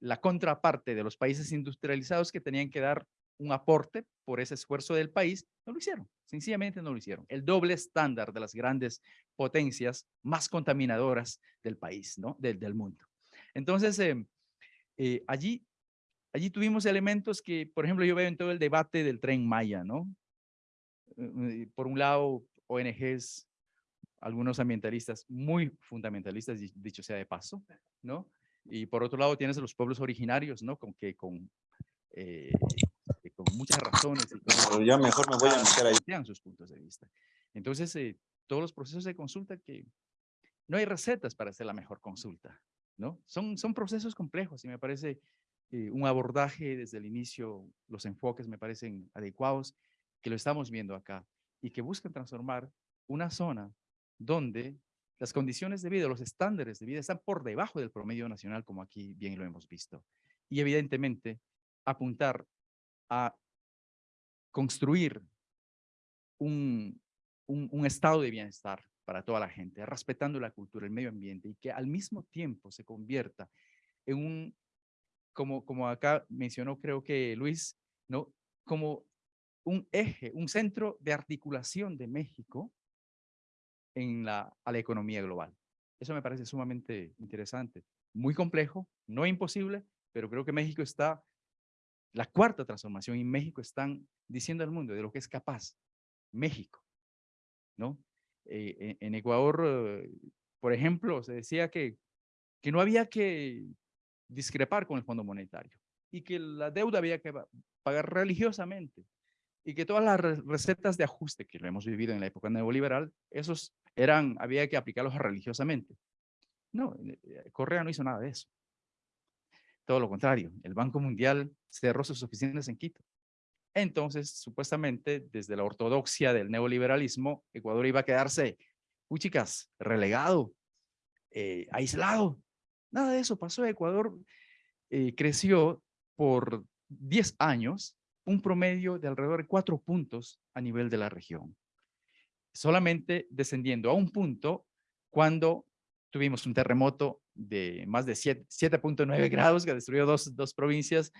la contraparte de los países industrializados que tenían que dar un aporte por ese esfuerzo del país, no lo hicieron, sencillamente no lo hicieron. El doble estándar de las grandes potencias más contaminadoras del país, ¿no? Del, del mundo. Entonces, eh, eh, allí, allí tuvimos elementos que, por ejemplo, yo veo en todo el debate del tren Maya, ¿no? Eh, Por un lado, ONGs, algunos ambientalistas muy fundamentalistas, di- dicho sea de paso, ¿no? Y por otro lado tienes los pueblos originarios, ¿no? Con que con, eh, con muchas razones. y con- ya mejor me voy a meter ahí. sus puntos de vista. Entonces, eh, todos los procesos de consulta que no hay recetas para hacer la mejor consulta, ¿no? Son, son procesos complejos y me parece eh, un abordaje desde el inicio, los enfoques me parecen adecuados, que lo estamos viendo acá, y que buscan transformar una zona donde las condiciones de vida, los estándares de vida están por debajo del promedio nacional, como aquí bien lo hemos visto. Y evidentemente, apuntar a construir un, un, estado de bienestar para toda la gente, respetando la cultura, el medio ambiente, y que al mismo tiempo se convierta en un, como, como acá mencionó creo que Luis, ¿no? como un eje, un centro de articulación de México en la, a la economía global. Eso me parece sumamente interesante. Muy complejo, no imposible, pero creo que México está, la cuarta transformación y México están diciendo al mundo de lo que es capaz. México, ¿no? Eh, en, Ecuador, eh, por ejemplo, se decía que, que no había que discrepar con el Fondo Monetario y que la deuda había que pagar religiosamente y que todas las recetas de ajuste que lo hemos vivido en la época neoliberal, esos eran, había que aplicarlos religiosamente. No, eh, Correa no hizo nada de eso. Todo lo contrario, el Banco Mundial cerró sus oficinas en Quito. Entonces, supuestamente, desde la ortodoxia del neoliberalismo, Ecuador iba a quedarse, chicas, relegado, eh, aislado. Nada de eso pasó. Ecuador eh, creció por 10 años un promedio de alrededor de 4 puntos a nivel de la región. Solamente descendiendo a un punto cuando tuvimos un terremoto de más de 7.9 grados que destruyó dos, dos provincias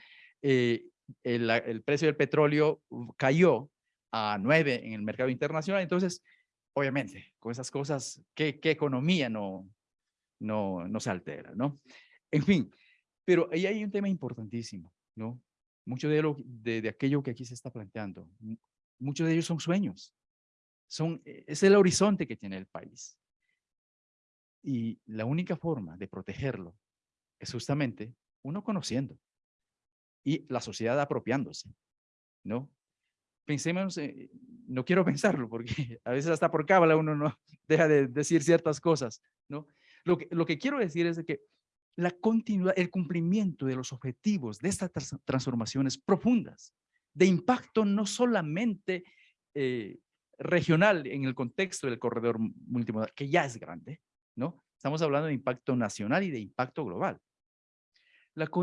eh, el, precio del petróleo cayó a 9 en el mercado internacional. Entonces, obviamente, con esas cosas, ¿qué, qué economía no, no, no se altera? ¿no? En fin, pero ahí hay un tema importantísimo, ¿no? Mucho de, lo, de, de aquello que aquí se está planteando, muchos de ellos son sueños. Son, e, es el horizonte que tiene el país. Y la única forma de protegerlo es justamente uno conociendo, y la sociedad apropiándose, ¿no? Pensemos, eh, no quiero pensarlo porque <laughs> a veces hasta por cábala uno no <laughs> deja de decir ciertas cosas, ¿no? Lo que, quiero decir es que la continuidad, el cumplimiento de los objetivos de estas transformaciones profundas, de impacto no solamente eh, regional en el contexto del corredor multimodal, que ya es grande, ¿no? Estamos hablando de impacto nacional y de impacto global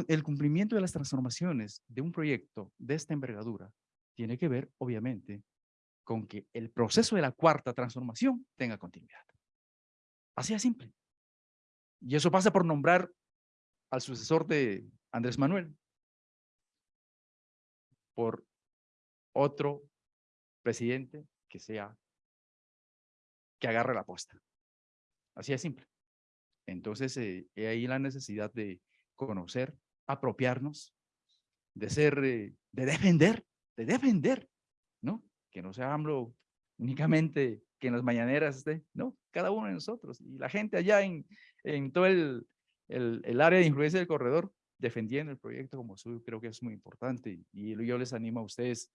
el cumplimiento de las transformaciones de un proyecto de esta envergadura tiene que ver, obviamente, con que el proceso de la cuarta transformación tenga continuidad. Así de simple. Y eso pasa por nombrar al sucesor de Andrés Manuel por otro presidente que sea, que agarre la posta. Así de simple. Entonces, eh, ahí la necesidad de conocer, apropiarnos, de ser, eh, de defender, de defender, ¿no? Que no sea AMLO únicamente que en las mañaneras esté, ¿no? Cada uno de nosotros y la gente allá en, en todo el, el, área de influencia del corredor defendiendo el proyecto como suyo, creo que es muy importante y yo les animo a ustedes,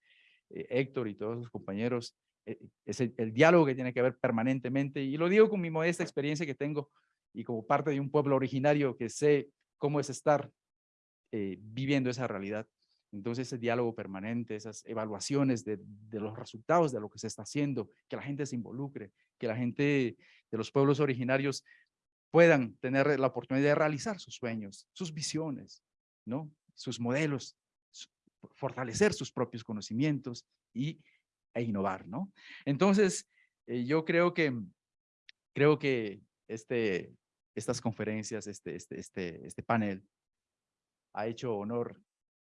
eh, Héctor y todos los compañeros, es el, el, diálogo que tiene que haber permanentemente y lo digo con mi modesta experiencia que tengo y como parte de un pueblo originario que sé cómo es estar eh, viviendo esa realidad. Entonces, ese diálogo permanente, esas evaluaciones de, los resultados de lo que se está haciendo, que la gente se involucre, que la gente de los pueblos originarios puedan tener la oportunidad de realizar sus sueños, sus visiones, ¿no? sus modelos, fortalecer sus propios conocimientos y, e innovar. ¿no? Entonces, eh, yo creo que, creo que este, estas conferencias, este, este, este, este panel, ha hecho honor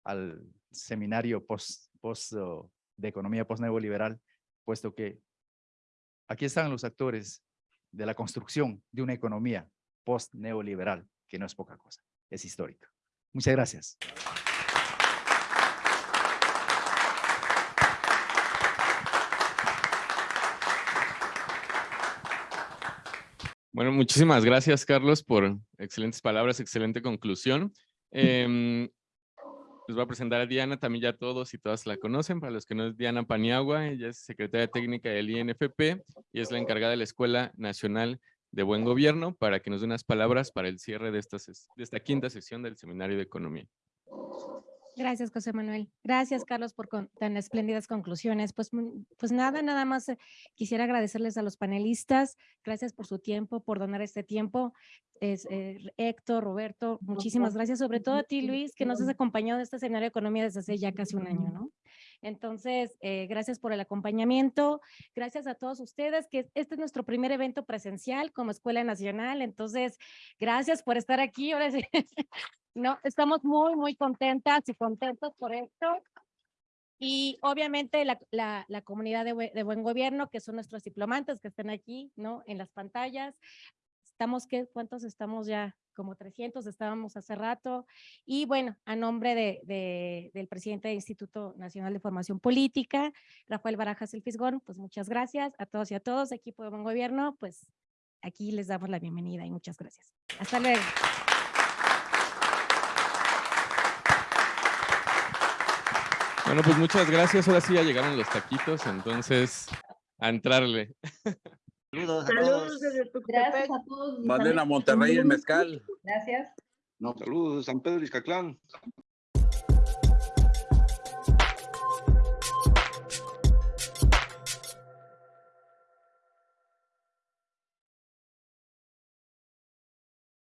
al seminario post, post de economía post-neoliberal, puesto que aquí están los actores de la construcción de una economía post-neoliberal, que no es poca cosa, es histórica. Muchas gracias. Bueno, muchísimas gracias, Carlos, por excelentes palabras, excelente conclusión. Eh, les voy a presentar a Diana, también ya todos y todas la conocen. Para los que no es Diana Paniagua, ella es secretaria técnica del INFP y es la encargada de la Escuela Nacional de Buen Gobierno para que nos dé unas palabras para el cierre de de esta quinta sesión del Seminario de Economía. Gracias, José Manuel. Gracias, Carlos, por con- tan espléndidas conclusiones. Pues, mm, pues nada, nada más eh, quisiera agradecerles a los panelistas. Gracias por su tiempo, por donar este tiempo. Es, eh, Héctor, Roberto, muchísimas gracias. Sobre todo a ti, Luis, que nos has acompañado en este seminario de economía desde hace ya casi un año, ¿no? Entonces, eh, gracias por el acompañamiento. Gracias a todos ustedes, que este es nuestro primer evento presencial como Escuela Nacional. Entonces, gracias por estar aquí. Ahora sí. <laughs> No, estamos muy, muy contentas y contentos por esto. Y obviamente la, la, comunidad de, de buen gobierno, que son nuestros diplomantes que están aquí, ¿no? En las pantallas. Estamos, ¿qué? ¿Cuántos estamos ya? Como 300 estábamos hace rato. Y bueno, a nombre de, de- del presidente del Instituto Nacional de Formación Política, Rafael Barajas El Fisgón, pues muchas gracias a todos y a todos, equipo de buen gobierno, pues aquí les damos la bienvenida y muchas gracias. Hasta luego. Bueno, pues muchas gracias. Ahora sí ya llegaron los taquitos, entonces a entrarle. Saludos a Saludos desde Tuxtepec. a todos. Manden a Monterrey el mezcal. Gracias. Saludos de San Pedro Iscatlán.